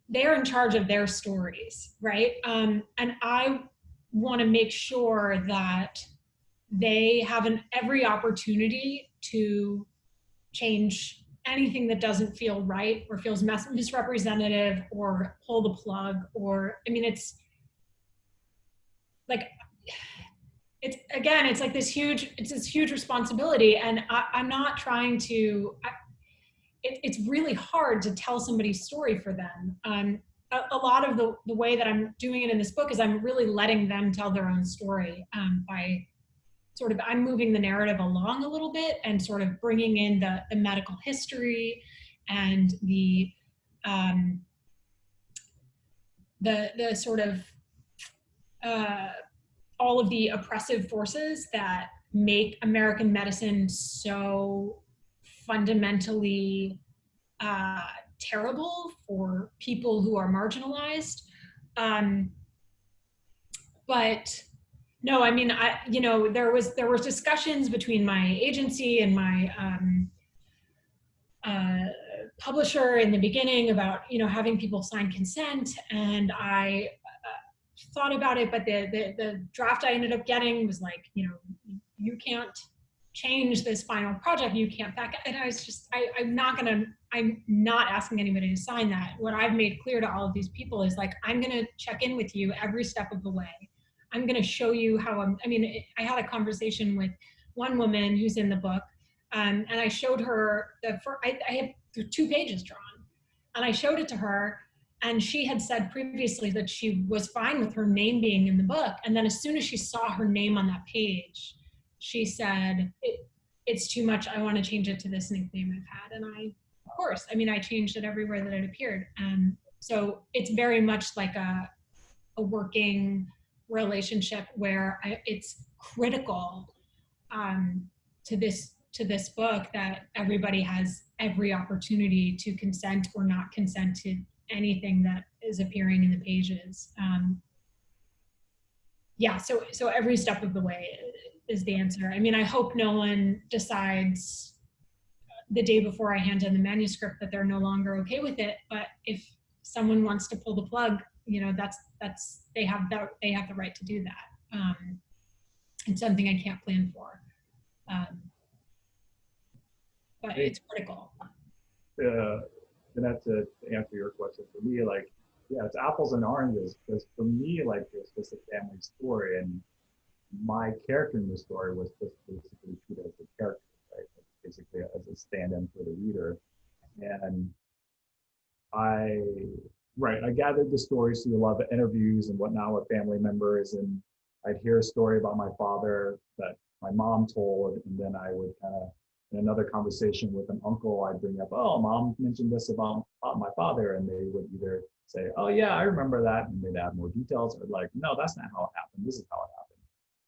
they're in charge of their stories, right? Um, and I want to make sure that they have an every opportunity to change anything that doesn't feel right or feels misrepresentative or pull the plug or I mean it's like it's again it's like this huge it's this huge responsibility and I, I'm not trying to I, it, it's really hard to tell somebody's story for them. Um, a, a, lot of the, the way that I'm doing it in this book is I'm really letting them tell their own story um, by sort of, I'm moving the narrative along a little bit and sort of bringing in the, the medical history and the, um, the, the sort of, uh, all of the oppressive forces that make American medicine so fundamentally uh, terrible for people who are marginalized. Um, but no, I mean, I you know there was there was discussions between my agency and my um, uh, publisher in the beginning about you know having people sign consent, and I thought about it, but the, the the draft I ended up getting was like you know you can't change this final project you can't back and i was just I, i'm not gonna i'm not asking anybody to sign that. What i've made clear to all of these people is like i'm gonna check in with you every step of the way. I'm gonna show you how i'm i mean i had a conversation with one woman who's in the book um, and i showed her the first, I, I two pages drawn and i showed it to her and she had said previously that she was fine with her name being in the book and then as soon as she saw her name on that page she said, it, it's too much. I want to change it to this nickname I've had. And I, of course, I mean, I changed it everywhere that it appeared. And so it's very much like a, a working relationship where I, it's critical um, to this to this book that everybody has every opportunity to consent or not consent to anything that is appearing in the pages. Um, yeah, so so every step of the way is the answer. I mean, I hope no one decides the day before I hand in the manuscript that they're no longer okay with it. But if someone wants to pull the plug, you know, that's that's they have that they have the right to do that. Um, it's something I can't plan for, um, but it's critical. uh, and that's to answer your question for me like yeah it's apples and oranges because for me like it's just a family story and my character in the story was just basically treated as a character right? Basically as a stand-in for the reader. And i right i gathered the stories through a lot of interviews and whatnot with family members and i'd hear a story about my father that my mom told and then i would kind of in another conversation with an uncle, I'd bring up, oh, mom mentioned this about, my father. And they would either say, oh, yeah, I remember that. And they'd add more details or like, no, that's not how it happened. This is how it happened.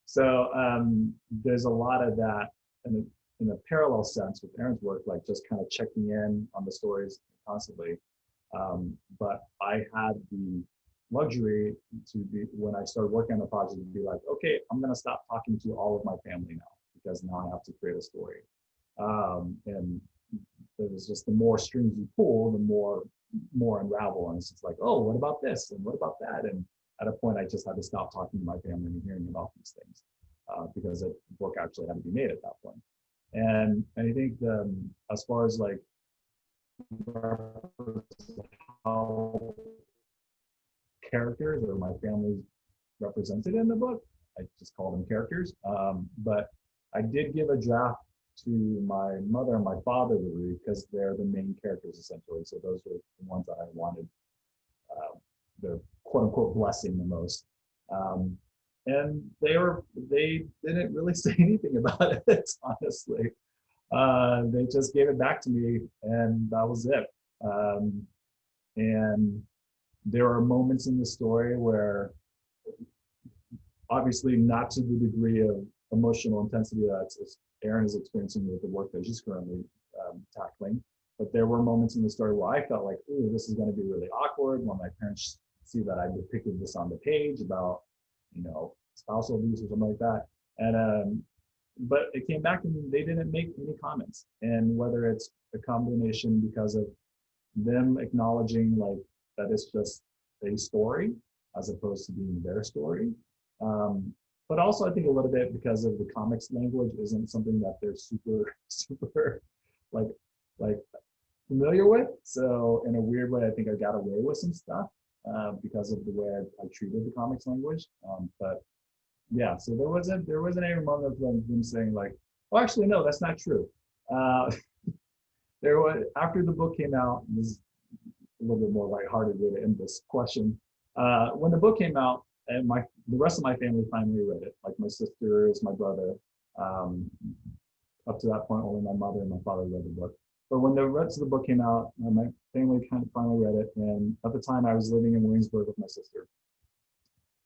So um, there's a lot of that in a, in a parallel sense with Erin's work, like just kind of checking in on the stories constantly. Um, but I had the luxury to be, when I started working on the project, to be like, okay, I'm going to stop talking to all of my family now because now I have to create a story. Um, and it was just the more strings you pull, the more more unravel. And it's just like, oh, what about this? And what about that? And at a point, I just had to stop talking to my family and hearing about these things uh, because the book actually had to be made at that point. And, I think um, as far as like how characters or my family represented in the book, I just call them characters. Um, but I did give a draft to my mother and my father to read because they're the main characters essentially. So those were the ones that I wanted uh, the quote unquote blessing the most. Um, and they were they didn't really [laughs] say anything about it honestly. Uh, they just gave it back to me and that was it. Um, and there are moments in the story where obviously not to the degree of emotional intensity that's Erin is experiencing with the work that she's currently um, tackling. But there were moments in the story where I felt like, ooh, this is going to be really awkward when my parents see that I depicted this on the page about, you know, spousal abuse or something like that. And um, but it came back and they didn't make any comments. And whether it's a combination because of them acknowledging like that it's just a story as opposed to being their story, um, but also I think a little bit because of the comics language isn't something that they're super, [laughs] super like, like familiar with. So in a weird way, I think I got away with some stuff uh, because of the way I, I treated the comics language. Um, but yeah, so there wasn't, there wasn't any moment of them, them saying like, oh, actually, no, that's not true. Uh, [laughs] there was, after the book came out, this is a little bit more lighthearted way to end this question. Uh, when the book came out, and my the rest of my family finally read it. Like my sisters, my brother. Um, up to that point, only my mother and my father read the book. But when the rest of the book came out, uh, my family kind of finally read it. And at the time, I was living in Williamsburg with my sister.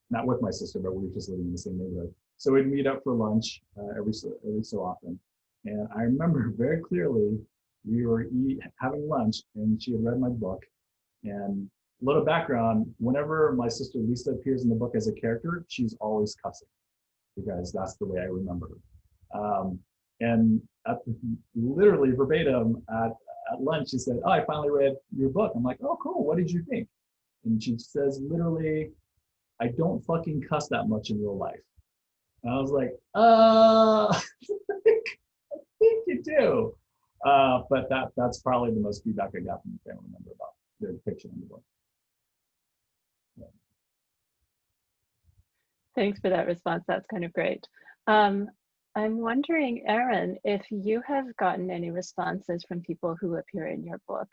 Not with my sister, but we were just living in the same neighborhood. So we'd meet up for lunch uh, every so every so often. And I remember [laughs] very clearly we were eat, having lunch, and she had read my book, and little background, whenever my sister Lisa appears in the book as a character, she's always cussing because that's the way I remember her. Um, and at literally verbatim at, at lunch, she said, oh, I finally read your book. I'm like, oh, cool. What did you think? And she says, literally, I don't fucking cuss that much in real life. And I was like, uh, [laughs] I think you do. Uh, but that that's probably the most feedback I got from the family member about their depiction in the book. Thanks for that response. That's kind of great. Um, I'm wondering, Erin, if you have gotten any responses from people who appear in your book.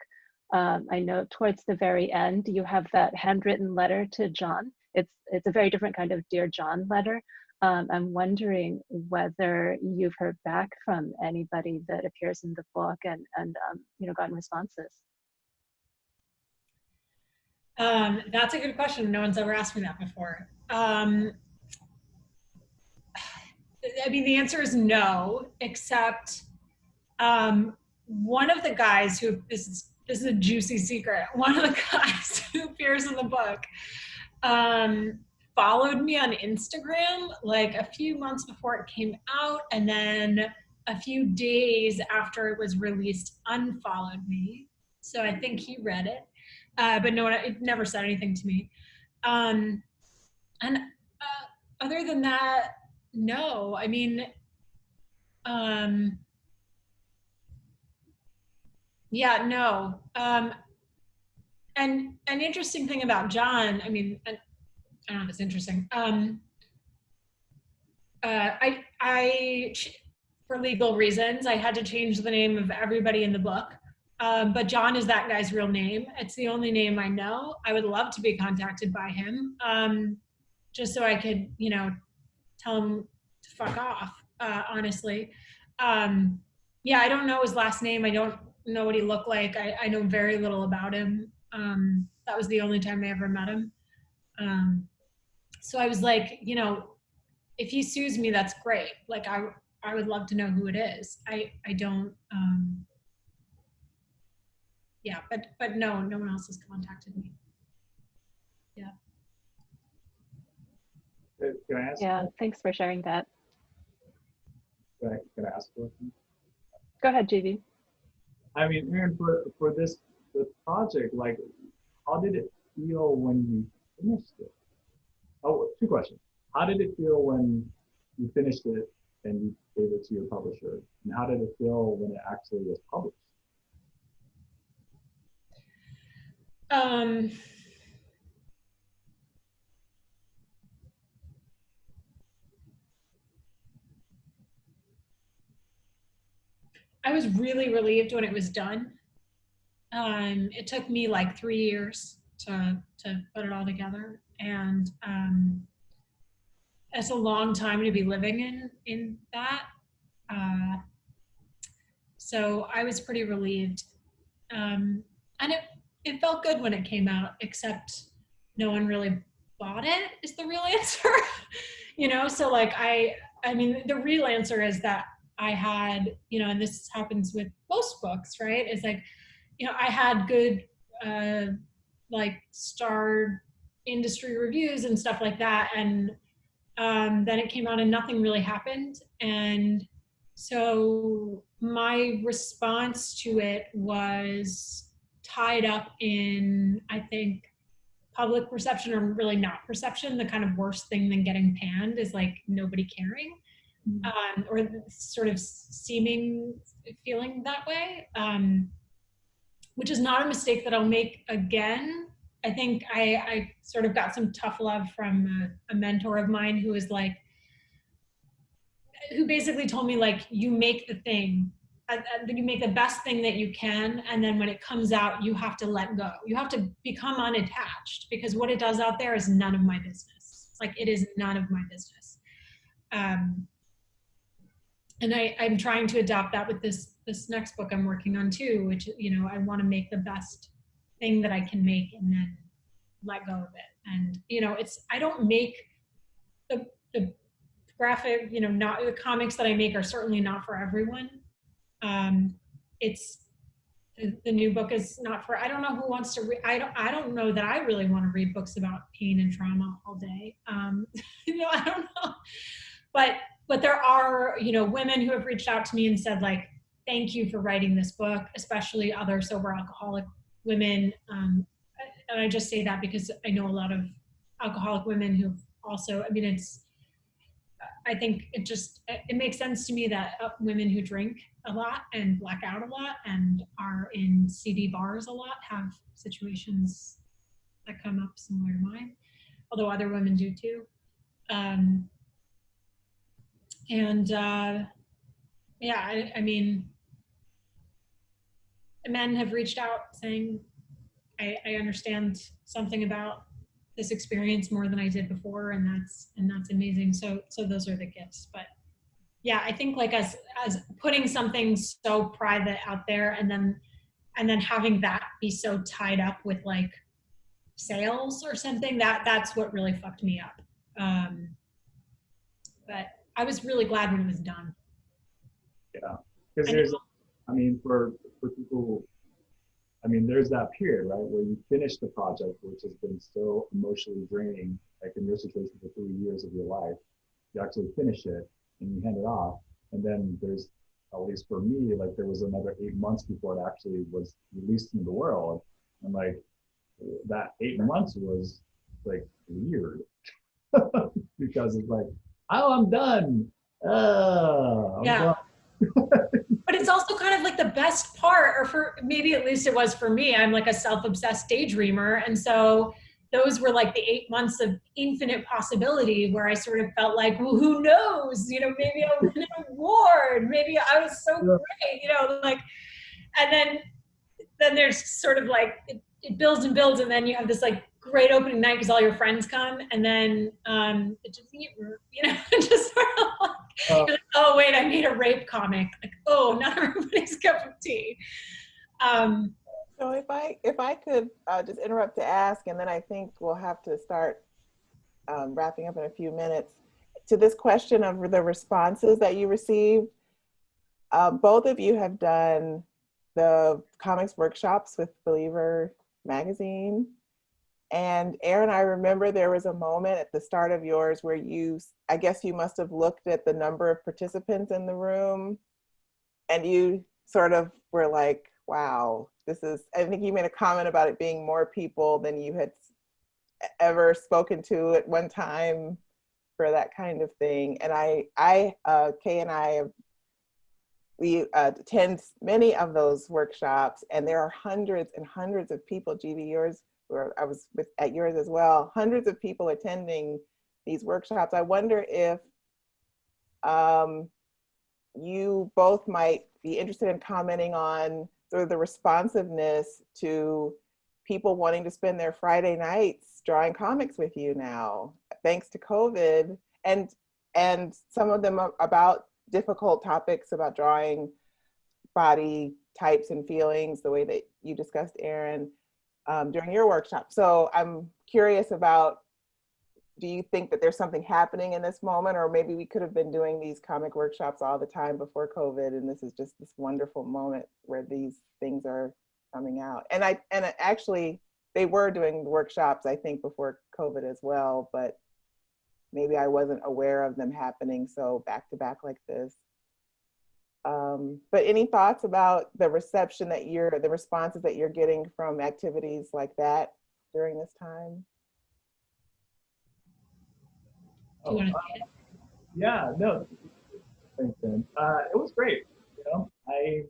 Um, I know towards the very end, you have that handwritten letter to John. It's, it's a very different kind of Dear John letter. Um, I'm wondering whether you've heard back from anybody that appears in the book and, and um, you know, gotten responses. Um, that's a good question. No one's ever asked me that before. Um, I mean, the answer is no, except Um, one of the guys who this is this is a juicy secret. [laughs] One of the guys who appears in the book um, followed me on Instagram like a few months before it came out, and then a few days after it was released, unfollowed me. So I think he read it, uh, but no one it never said anything to me. Um, and uh, other than that, no. I mean, um, yeah, no. Um, and an interesting thing about John, I mean, I don't know if it's interesting. Um, uh, I, I, for legal reasons, I had to change the name of everybody in the book. Um, but John is that guy's real name. It's the only name I know. I would love to be contacted by him, um, just so I could, you know, tell him to fuck off. Uh, honestly, um, yeah, I don't know his last name. I don't know what he looked like. I, I know very little about him. Um, that was the only time I ever met him. Um, so I was like, you know, if he sues me, that's great. Like I, I would love to know who it is. I, I don't, um, yeah, but, but no, no one else has contacted me. Uh, Can I ask? Yeah, thanks for sharing that. Can I, can I ask a question? Go ahead, GB. I mean, Erin, for, for this, the project, like, how did it feel when you finished it? Oh, two questions. How did it feel when you finished it and you gave it to your publisher? And how did it feel when it actually was published? Um, I was really relieved when it was done. Um, it took me like three years to to put it all together, and um, it's a long time to be living in in that. Uh, so I was pretty relieved, um, and it it felt good when it came out. Except no one really bought it. Is the real [laughs] answer, you know? So like I I mean the real answer is that I had, you know, and this happens with most books, right? It's like, you know, I had good, uh, like starred industry reviews and stuff like that. And um, then it came out and nothing really happened. And so my response to it was tied up in, I think, public perception or really not perception. The kind of worst thing than getting panned is like nobody caring um, or sort of seeming feeling that way, um, which is not a mistake that I'll make again. I think I, I sort of got some tough love from a, a mentor of mine who was like, who basically told me like, you make the thing, uh, uh, you make the best thing that you can, and then when it comes out, you have to let go. You have to become unattached because what it does out there is none of my business. Like it is none of my business. Um, and I, I'm trying to adopt that with this this next book I'm working on too, which you know I want to make the best thing that I can make and then let go of it. And you know, it's I don't make the the graphic, you know, not the comics that I make are certainly not for everyone. Um, it's the, the new book is not for I don't know who wants to read I don't I don't know that I really want to read books about pain and trauma all day. Um, [laughs] you know, I don't know. But but there are you know women who have reached out to me and said like thank you for writing this book especially other sober alcoholic women um, and i just say that because i know a lot of alcoholic women who've also i mean it's i think it just it makes sense to me that uh, women who drink a lot and black out a lot and are in cd bars a lot have situations that come up similar to mine although other women do too. Um, and uh, yeah, I, I mean, men have reached out saying, I, I understand something about this experience more than I did before, and that's and that's amazing. So so those are the gifts. But yeah, I think like as as putting something so private out there, and then and then having that be so tied up with like sales or something that that's what really fucked me up. Um, but I was really glad when it was done. Yeah, because I there's. I mean, for for people, who, I mean, there's that period, right, where you finish the project, which has been so emotionally draining, like in your situation for three years of your life, you actually finish it and you hand it off, and then there's, at least for me, like there was another eight months before it actually was released into the world, and like that eight months was like weird [laughs] because it's like, oh, I'm done. Uh, I'm Yeah. done. [laughs] but it's also kind of like the best part or for maybe at least it was for me i'm like a self-obsessed daydreamer and so those were like the eight months of infinite possibility where i sort of felt like well who knows you know maybe i'll win an award maybe i was so Yeah. great you know like and then then there's sort of like it, it builds and builds and then you have this like great opening night because all your friends come and then um it just you know [laughs] just sort of like Uh, like, oh wait, I made a rape comic. Like, oh, [laughs] not everybody's cup of tea. Um, So if I if I could uh, just interrupt to ask, and then I think we'll have to start um, wrapping up in a few minutes. To this question of the responses that you received, uh, both of you have done the comics workshops with Believer magazine. And Erin, I remember there was a moment at the start of yours where you, I guess you must have looked at the number of participants in the room and you sort of were like, wow, this is, I think you made a comment about it being more people than you had ever spoken to at one time for that kind of thing. And I, I, uh, Kay and I we uh, attend many of those workshops and there are hundreds and hundreds of people, GB, yours, or I was with, at yours as well, hundreds of people attending these workshops. I wonder if um, you both might be interested in commenting on sort of the responsiveness to people wanting to spend their Friday nights drawing comics with you now, thanks to COVID, and and some of them about difficult topics about drawing body types and feelings, the way that you discussed, Erin, um, during your workshop. So I'm curious about do you think that there's something happening in this moment or maybe we could have been doing these comic workshops all the time before covid and this is just this wonderful moment where these things are coming out and i and actually they were doing workshops i think before covid as well but maybe i wasn't aware of them happening so back to back like this um, but any thoughts about the reception that you're the responses that you're getting from activities like that during this time do you want to Oh, Yeah, no, thanks, Ben. Uh, it was great. You know, I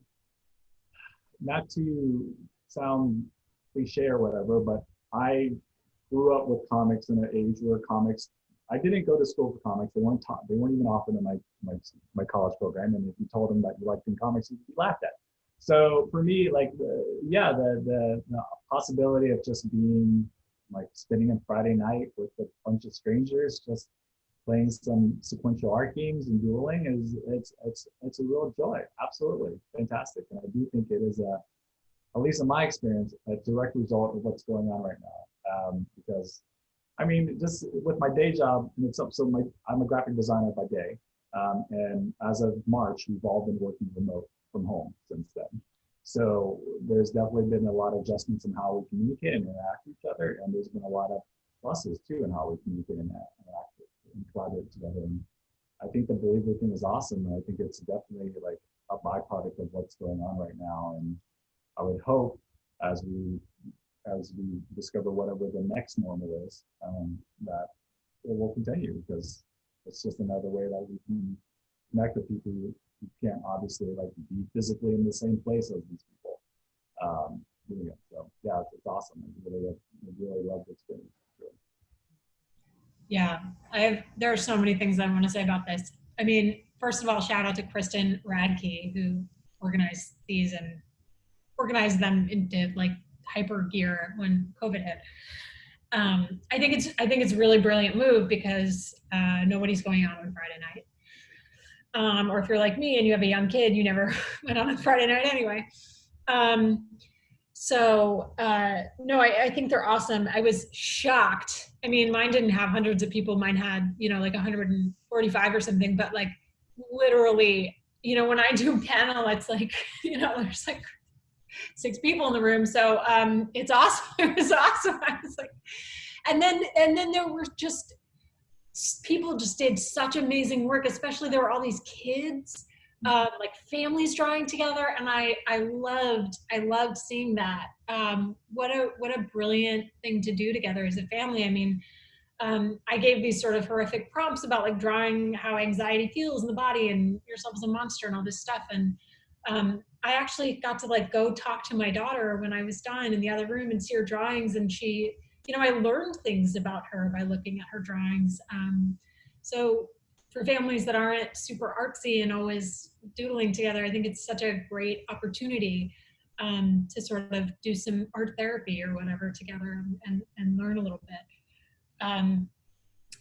not to sound cliche or whatever, but I grew up with comics in an age where comics. I didn't go to school for comics. They weren't taught. They weren't even offered in my my my college program. And if you told them that you liked in comics, you'd be laughed at. So for me, like the yeah, the the, the possibility of just being like spending a Friday night with a bunch of strangers, just playing some sequential art games and dueling is it's it's it's a real joy. Absolutely fantastic, and I do think it is a, at least in my experience, a direct result of what's going on right now. Um, because, I mean, just with my day job, and it's up. So my I'm a graphic designer by day, um, and as of March, we've all been working remote from home since then. So there's definitely been a lot of adjustments in how we communicate and interact with each other, and there's been a lot of pluses too in how we communicate and interact and collaborate together. And I think the believer thing is awesome. And I think it's definitely like a byproduct of what's going on right now. And I would hope as we as we discover whatever the next normal is, um, that it will continue because it's just another way that we can connect with people who can't obviously like be physically in the same place as these people. Um. So yeah, it's, it's awesome. I really, I really love the experience. Yeah, I have, there are so many things I want to say about this. I mean, first of all, shout out to Kristen Radtke who organized these and organized them into like hyper gear when COVID hit. Um, I think it's I think it's a really brilliant move because uh, nobody's going out on Friday night. Um, or if you're like me and you have a young kid, you never [laughs] went on a Friday night anyway. Um, so uh, no, I, I think they're awesome. I was shocked. I mean, mine didn't have hundreds of people. Mine had, you know, like 145 or something, but like literally, you know, when I do panel, it's like, [laughs] you know, there's like six people in the room. So um, it's awesome. [laughs] It was awesome. I was like, and then, and then there were just, people just did such amazing work, especially there were all these kids, uh, like families drawing together. And I, I loved, I loved seeing that. Um, what a, what a brilliant thing to do together as a family. I mean, um, I gave these sort of horrific prompts about like drawing how anxiety feels in the body and yourself as a monster and all this stuff. And um, I actually got to like go talk to my daughter when I was done in the other room and see her drawings. And she, you know, I learned things about her by looking at her drawings. Um, so for families that aren't super artsy and always doodling together, I think it's such a great opportunity um, to sort of do some art therapy or whatever together and, and learn a little bit. Um,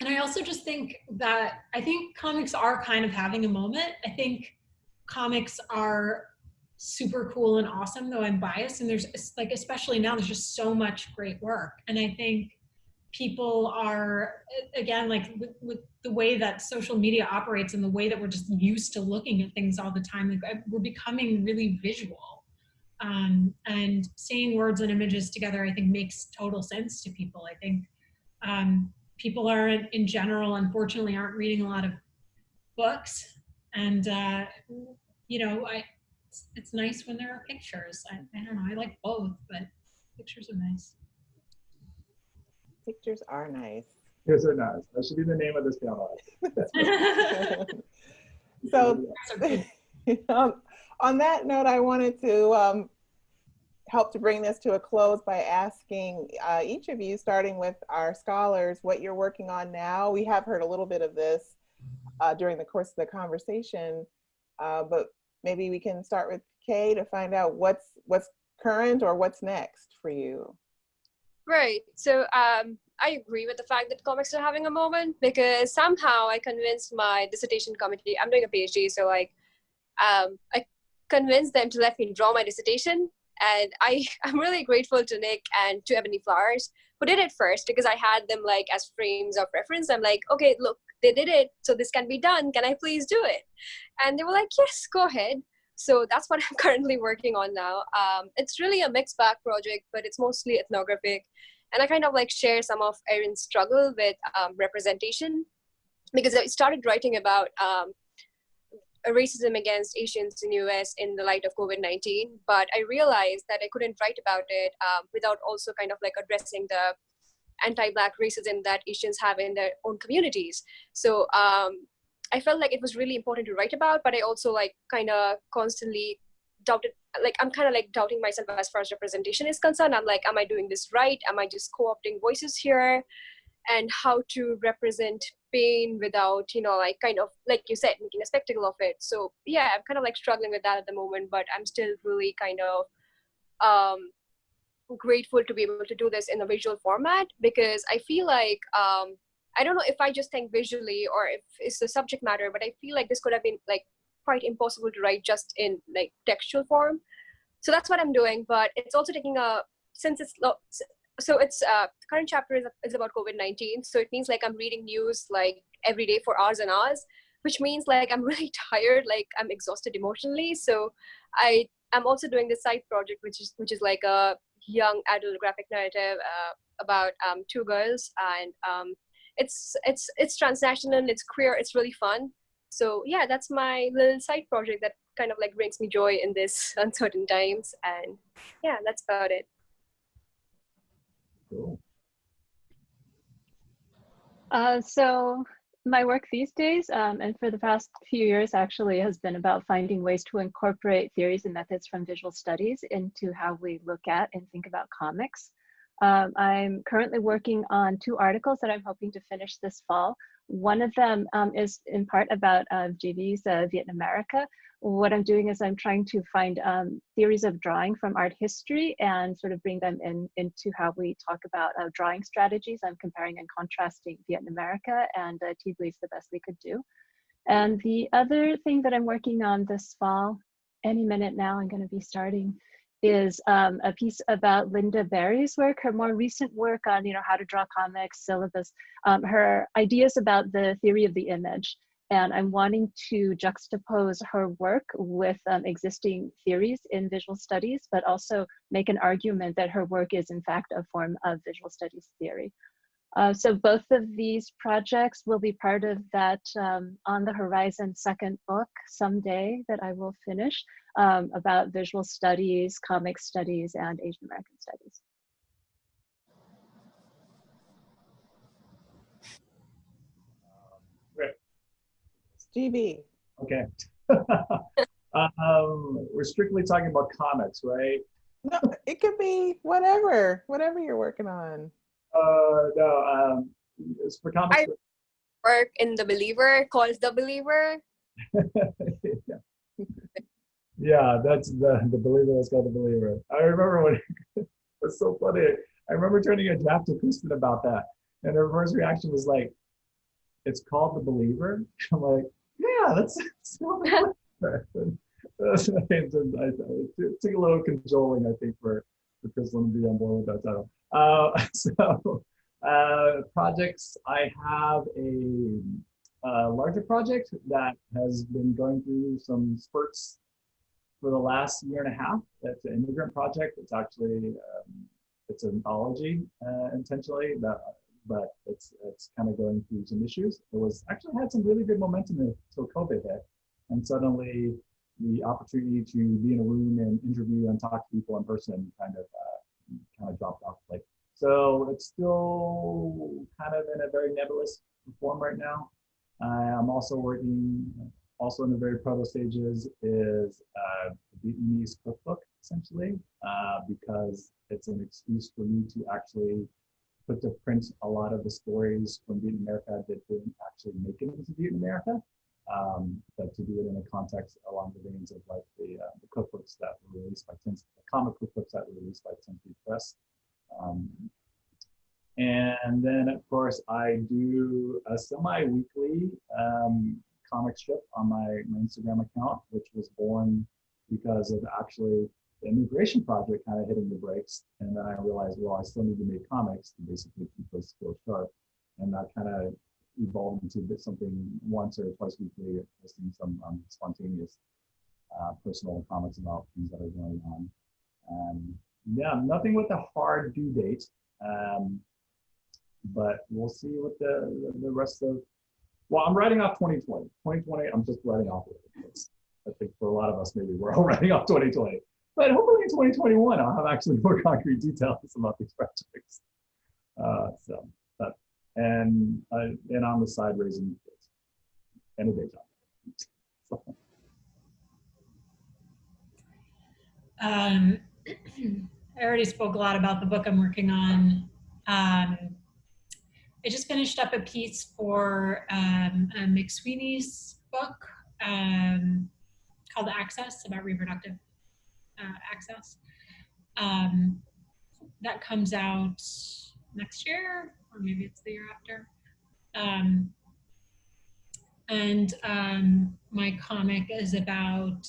and I also just think that I think comics are kind of having a moment. I think comics are super cool and awesome, though I'm biased. And there's like, especially now, there's just so much great work. And I think people are, again, like with, with the way that social media operates and the way that we're just used to looking at things all the time, like we're becoming really visual. Um, and seeing words and images together, I think makes total sense to people. I think um, people are in general, unfortunately, aren't reading a lot of books. And, uh, you know, I, it's, it's, nice when there are pictures. I, I don't know, I like both, but pictures are nice. Pictures are nice. Pictures are nice. That should be the name of this panel. [laughs] so, [laughs] [laughs] um, on that note, I wanted to um, help to bring this to a close by asking uh, each of you, starting with our scholars, what you're working on now. We have heard a little bit of this uh, during the course of the conversation, uh, but maybe we can start with Kay to find out what's what's current or what's next for you. Right. So um, I agree with the fact that comics are having a moment because somehow I convinced my dissertation committee. I'm doing a PhD, so like um, I convinced them to let me draw my dissertation and I, [laughs] I'm really grateful to Nick and to Ebony Flowers who did it first because I had them like as frames of reference. I'm like, okay, look, they did it, so this can be done. Can I please do it? And they were like, yes, go ahead. So that's what [laughs] I'm currently working on now. Um, it's really a mixed bag project, but it's mostly ethnographic. And I kind of like share some of Erin's struggle with um, representation because I started writing about um, racism against Asians in the US in the light of COVID-19, but I realized that I couldn't write about it um, without also kind of like addressing the anti-black racism that Asians have in their own communities. So um, I felt like it was really important to write about, but I also like kind of constantly doubted, like I'm kind of like doubting myself as far as representation is concerned. I'm like, am I doing this right? Am I just co-opting voices here? And how to represent pain without you know like kind of like you said making a spectacle of it so yeah i'm kind of like struggling with that at the moment but i'm still really kind of um grateful to be able to do this in a visual format because i feel like um i don't know if i just think visually or if it's the subject matter but i feel like this could have been like quite impossible to write just in like textual form so that's what i'm doing but it's also taking a since it's so it's uh, current chapter is, is about COVID-19. So it means like I'm reading news like every day for hours and hours, which means like I'm [laughs] really tired, like I'm exhausted emotionally. So I am also doing this side project, which is which is like a young adult graphic narrative uh, about um, two girls, and um, it's it's it's transnational, it's queer, it's really fun. So yeah, that's my little side project that kind of like brings me joy in this [laughs] uncertain times, and yeah, that's about it. Cool. Uh, so my work these days, um, and for the past few years actually, has been about finding ways to incorporate theories and methods from visual studies into how we look at and think about comics. Um, I'm currently working on two articles that I'm hoping to finish this fall. One of them um, is in part about uh, uh, Vietnamerica, what I'm doing is I'm trying to find um, theories of drawing from art history and sort of bring them in into how we talk about uh, drawing strategies. I'm comparing and contrasting Vietnamerica and uh, Thi Bui's the best we could do. And the other thing that I'm working on this fall, any minute now I'm gonna be starting, is um, a piece about Lynda Barry's work, her more recent work on you know how to draw comics, syllabus, um, her ideas about the theory of the image and I'm wanting to juxtapose her work with um, existing theories in visual studies, but also make an argument that her work is in fact a form of visual studies theory. Uh, so both of these projects will be part of that um, on the horizon second book someday that I will finish um, about visual studies, comic studies, and Asian American studies. GB. Okay. [laughs] um, we're strictly talking about comics, right? No, it could be whatever, whatever you're working on. Uh, no, um, it's for comics. I- Work in The Believer, calls The Believer. yeah. [laughs] yeah, that's the the believer that's called the believer. I remember when [laughs] it's so funny. I remember turning a draft to Kristen about that, and her first reaction was like, "It's called the believer." [laughs] I'm like, "Yeah, that's." that's called the I- I- it took a little cajoling, I think, for for Kristen to be on board with that title. Uh, [laughs] so, uh, projects. I have a a larger project that has been going through some spurts for the last year and a half. That's an immigrant project. It's actually um, it's an anthology uh, intentionally, that, but it's it's kind of going through some issues. It was actually had some really good momentum until COVID hit, and suddenly the opportunity to be in a room and interview and talk to people in person kind of uh, kind of dropped off. Like so, it's still kind of in a very nebulous form right now. Uh, I'm also working, also in the very proto stages, is uh, the Vietnamese cookbook, essentially, uh, because it's an excuse for me to actually put to print a lot of the stories from Vietnamerica that didn't actually make it into Vietnamerica, um, but to do it in a context along the veins of like the, uh, the cookbooks that were released by 10th, the comic cookbooks that were released by Ten Speed Press. Um, and then, of course, I do a semi-weekly um, comic strip on my, my Instagram account, which was born because of actually the immigration project kind of hitting the brakes. And then I realized, well, I still need to make comics to basically keep those skills sharp. And that kind of evolved into something once or twice weekly, posting some um, spontaneous uh, personal comments about things that are going on. Um, yeah, nothing with a hard due date. Um, but we'll see what the, the, rest of, well, I'm writing off 2020. 2020, I'm just writing off. It's, I think for a lot of us, maybe we're all [laughs] writing off 2020. But hopefully in 2021, I'll have actually more [laughs] concrete details about these projects. Uh, so, and, uh, and on the side, raising kids and a day job. So, Um, [clears throat] I already spoke a lot about the book I'm working on. Um, I just finished up a piece for um, McSweeney's book um, called Access about reproductive uh, access. Um, that comes out next year, or maybe it's the year after. Um, and um, my comic is about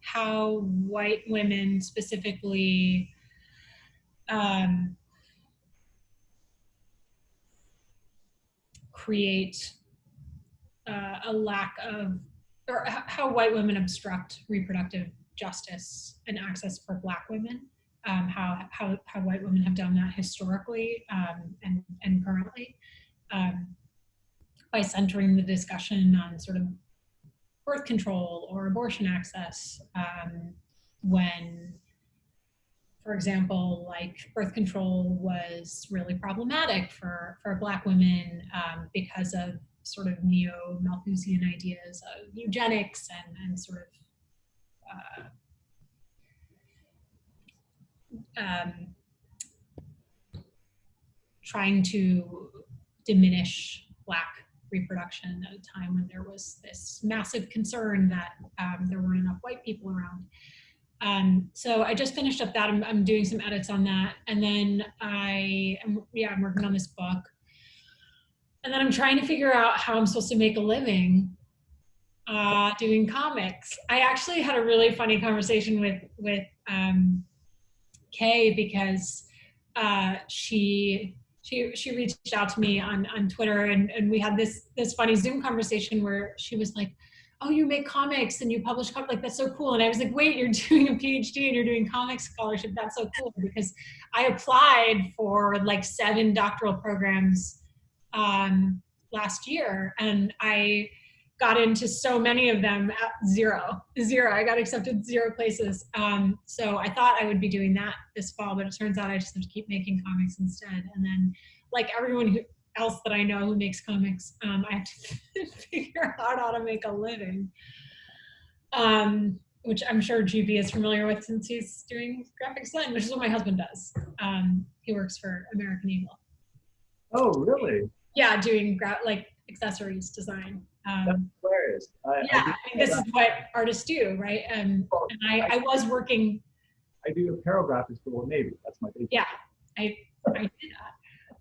how white women specifically um, create uh, a lack of, or how white women obstruct reproductive justice and access for Black women. Um, how, how, how white women have done that historically um, and, and currently um, by centering the discussion on sort of birth control or abortion access um, when for example, like birth control was really problematic for, for Black women um, because of sort of neo Malthusian ideas of eugenics and, and sort of uh, um, trying to diminish Black reproduction at a time when there was this massive concern that um, there weren't enough white people around. Um, so I just finished up that. I'm, I'm doing some edits on that. And then I am, yeah, I'm working on this book. And then I'm trying to figure out how I'm supposed to make a living uh, doing comics. I actually had a really funny conversation with, with um, Kay because uh, she she she reached out to me on on Twitter and and we had this this funny Zoom conversation where she was like, "Oh, you make comics and you publish comics like that's so cool." And I was like, "Wait, you're [laughs] doing a PhD and you're doing comics scholarship? That's so cool!" Because I applied for like seven doctoral programs um, last year, and I got into so many of them at zero, zero. I got accepted zero places. Um, so I thought I would be doing that this fall, but it turns out I just have to keep making comics instead. And then, like everyone who, else that I know who makes comics, um, I have to [laughs] figure out how to make a living. Um, which I'm sure GB is familiar with since he's doing graphic design, which is what my husband does. Um, he works for American Eagle. Oh, really? Yeah, doing like accessories design. That's Um, hilarious. I, I yeah, do- I mean, this is what artists do, right? And, Oh, and I, I was working, I do apparel graphics for Old Navy. That's my big. yeah, I, I did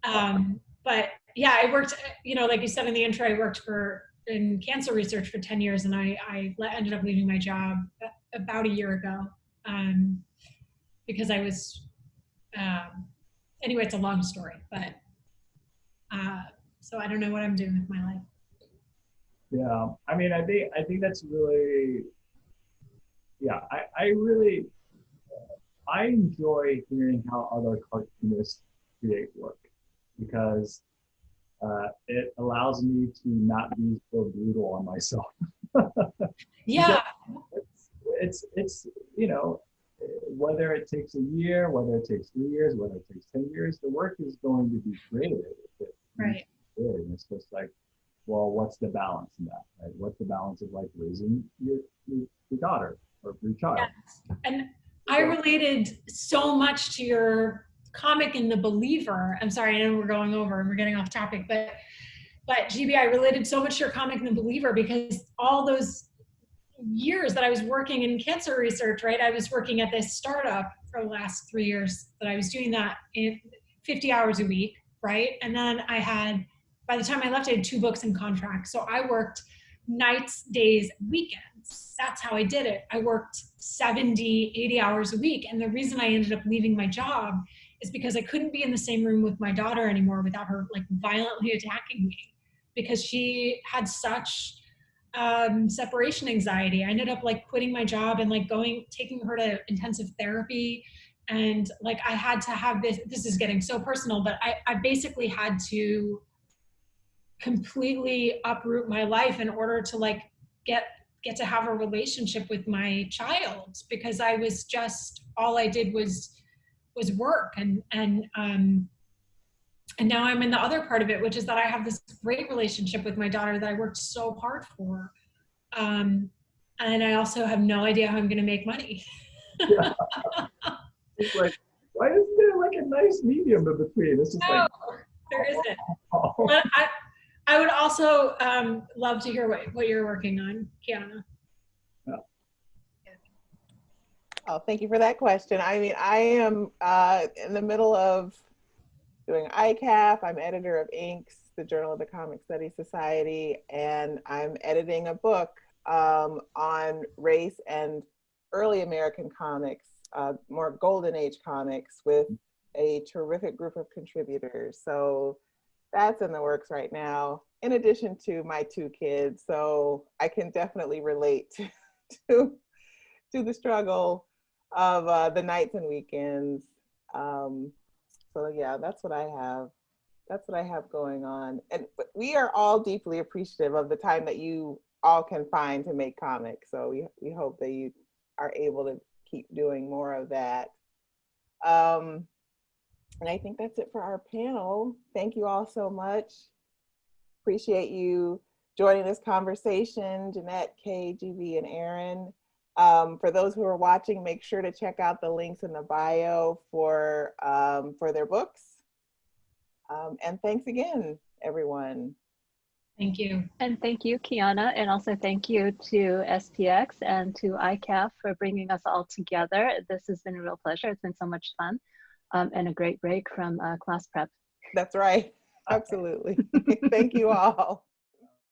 that. Um, but yeah, I worked, you know, like you said in the intro, I worked for, in cancer research for 10 years and I, I le- ended up leaving my job about a year ago. Um, because I was, um, anyway, it's a long story, but, uh, so I don't know what I'm doing with my life. Yeah, I mean, I think I think that's really, yeah, I I really, I enjoy hearing how other cartoonists create work because uh, it allows me to not be so brutal on myself. [laughs] Yeah, It's it's it's you know whether it takes a year, whether it takes three years, whether it takes ten years, the work is going to be created. right. And it's just like, well, what's the balance in that? Right? What's the balance of like raising your your, your daughter or your child? Yes. And I related so much to your comic in The Believer. I'm sorry, I know we're going over and we're getting off topic, but but GB, I related so much to your comic in The Believer because all those years that I was working in cancer research, right? I was working at this startup for the last three years that I was doing that in 50 hours a week, right? And then I had, by the time I left, I had two books in contract. So I worked nights, days, weekends. That's how I did it. I worked 70, 80 hours a week. And the reason I ended up leaving my job is because I couldn't be in the same room with my daughter anymore without her like violently attacking me because she had such um, separation anxiety. I ended up like quitting my job and like going, taking her to intensive therapy. And like I had to have this, this is getting so personal, but I, I basically had to completely uproot my life in order to like get get to have a relationship with my child because I was just all I did was was work and and um and now I'm in the other part of it which is that I have this great relationship with my daughter that I worked so hard for um and I also have no idea how I'm going to make money. [laughs] [laughs] It's like, why isn't there like a nice medium in between? It's just no like, there isn't. [laughs] Oh, but I I would also um love to hear what what you're working on Kiana Oh, thank you for that question. I mean, I am uh, in the middle of doing ICAF. I'm editor of Inks, the Journal of the Comic Studies Society, and I'm editing a book um, on race and early American comics, uh, more golden age comics, with a terrific group of contributors. So that's in the works right now, in addition to my two kids. So I can definitely relate [laughs] to, to, the struggle of uh, the nights and weekends. Um, so yeah, that's what I have. That's what I have going on. And we are all deeply appreciative of the time that you all can find to make comics. So we, we hope that you are able to keep doing more of that. Um, and I think that's it for our panel. Thank you all so much. Appreciate you joining this conversation, Jeanette, Kay, GB, and Erin. Um, for those who are watching, make sure to check out the links in the bio for, um, for their books. Um, and thanks again, everyone. thank you And thank you, Kiana, and also thank you to SPX and to ICAF for bringing us all together. This has been a real pleasure. It's been so much fun um, and a great break from uh, class prep. That's right. Absolutely. [laughs] Thank you all.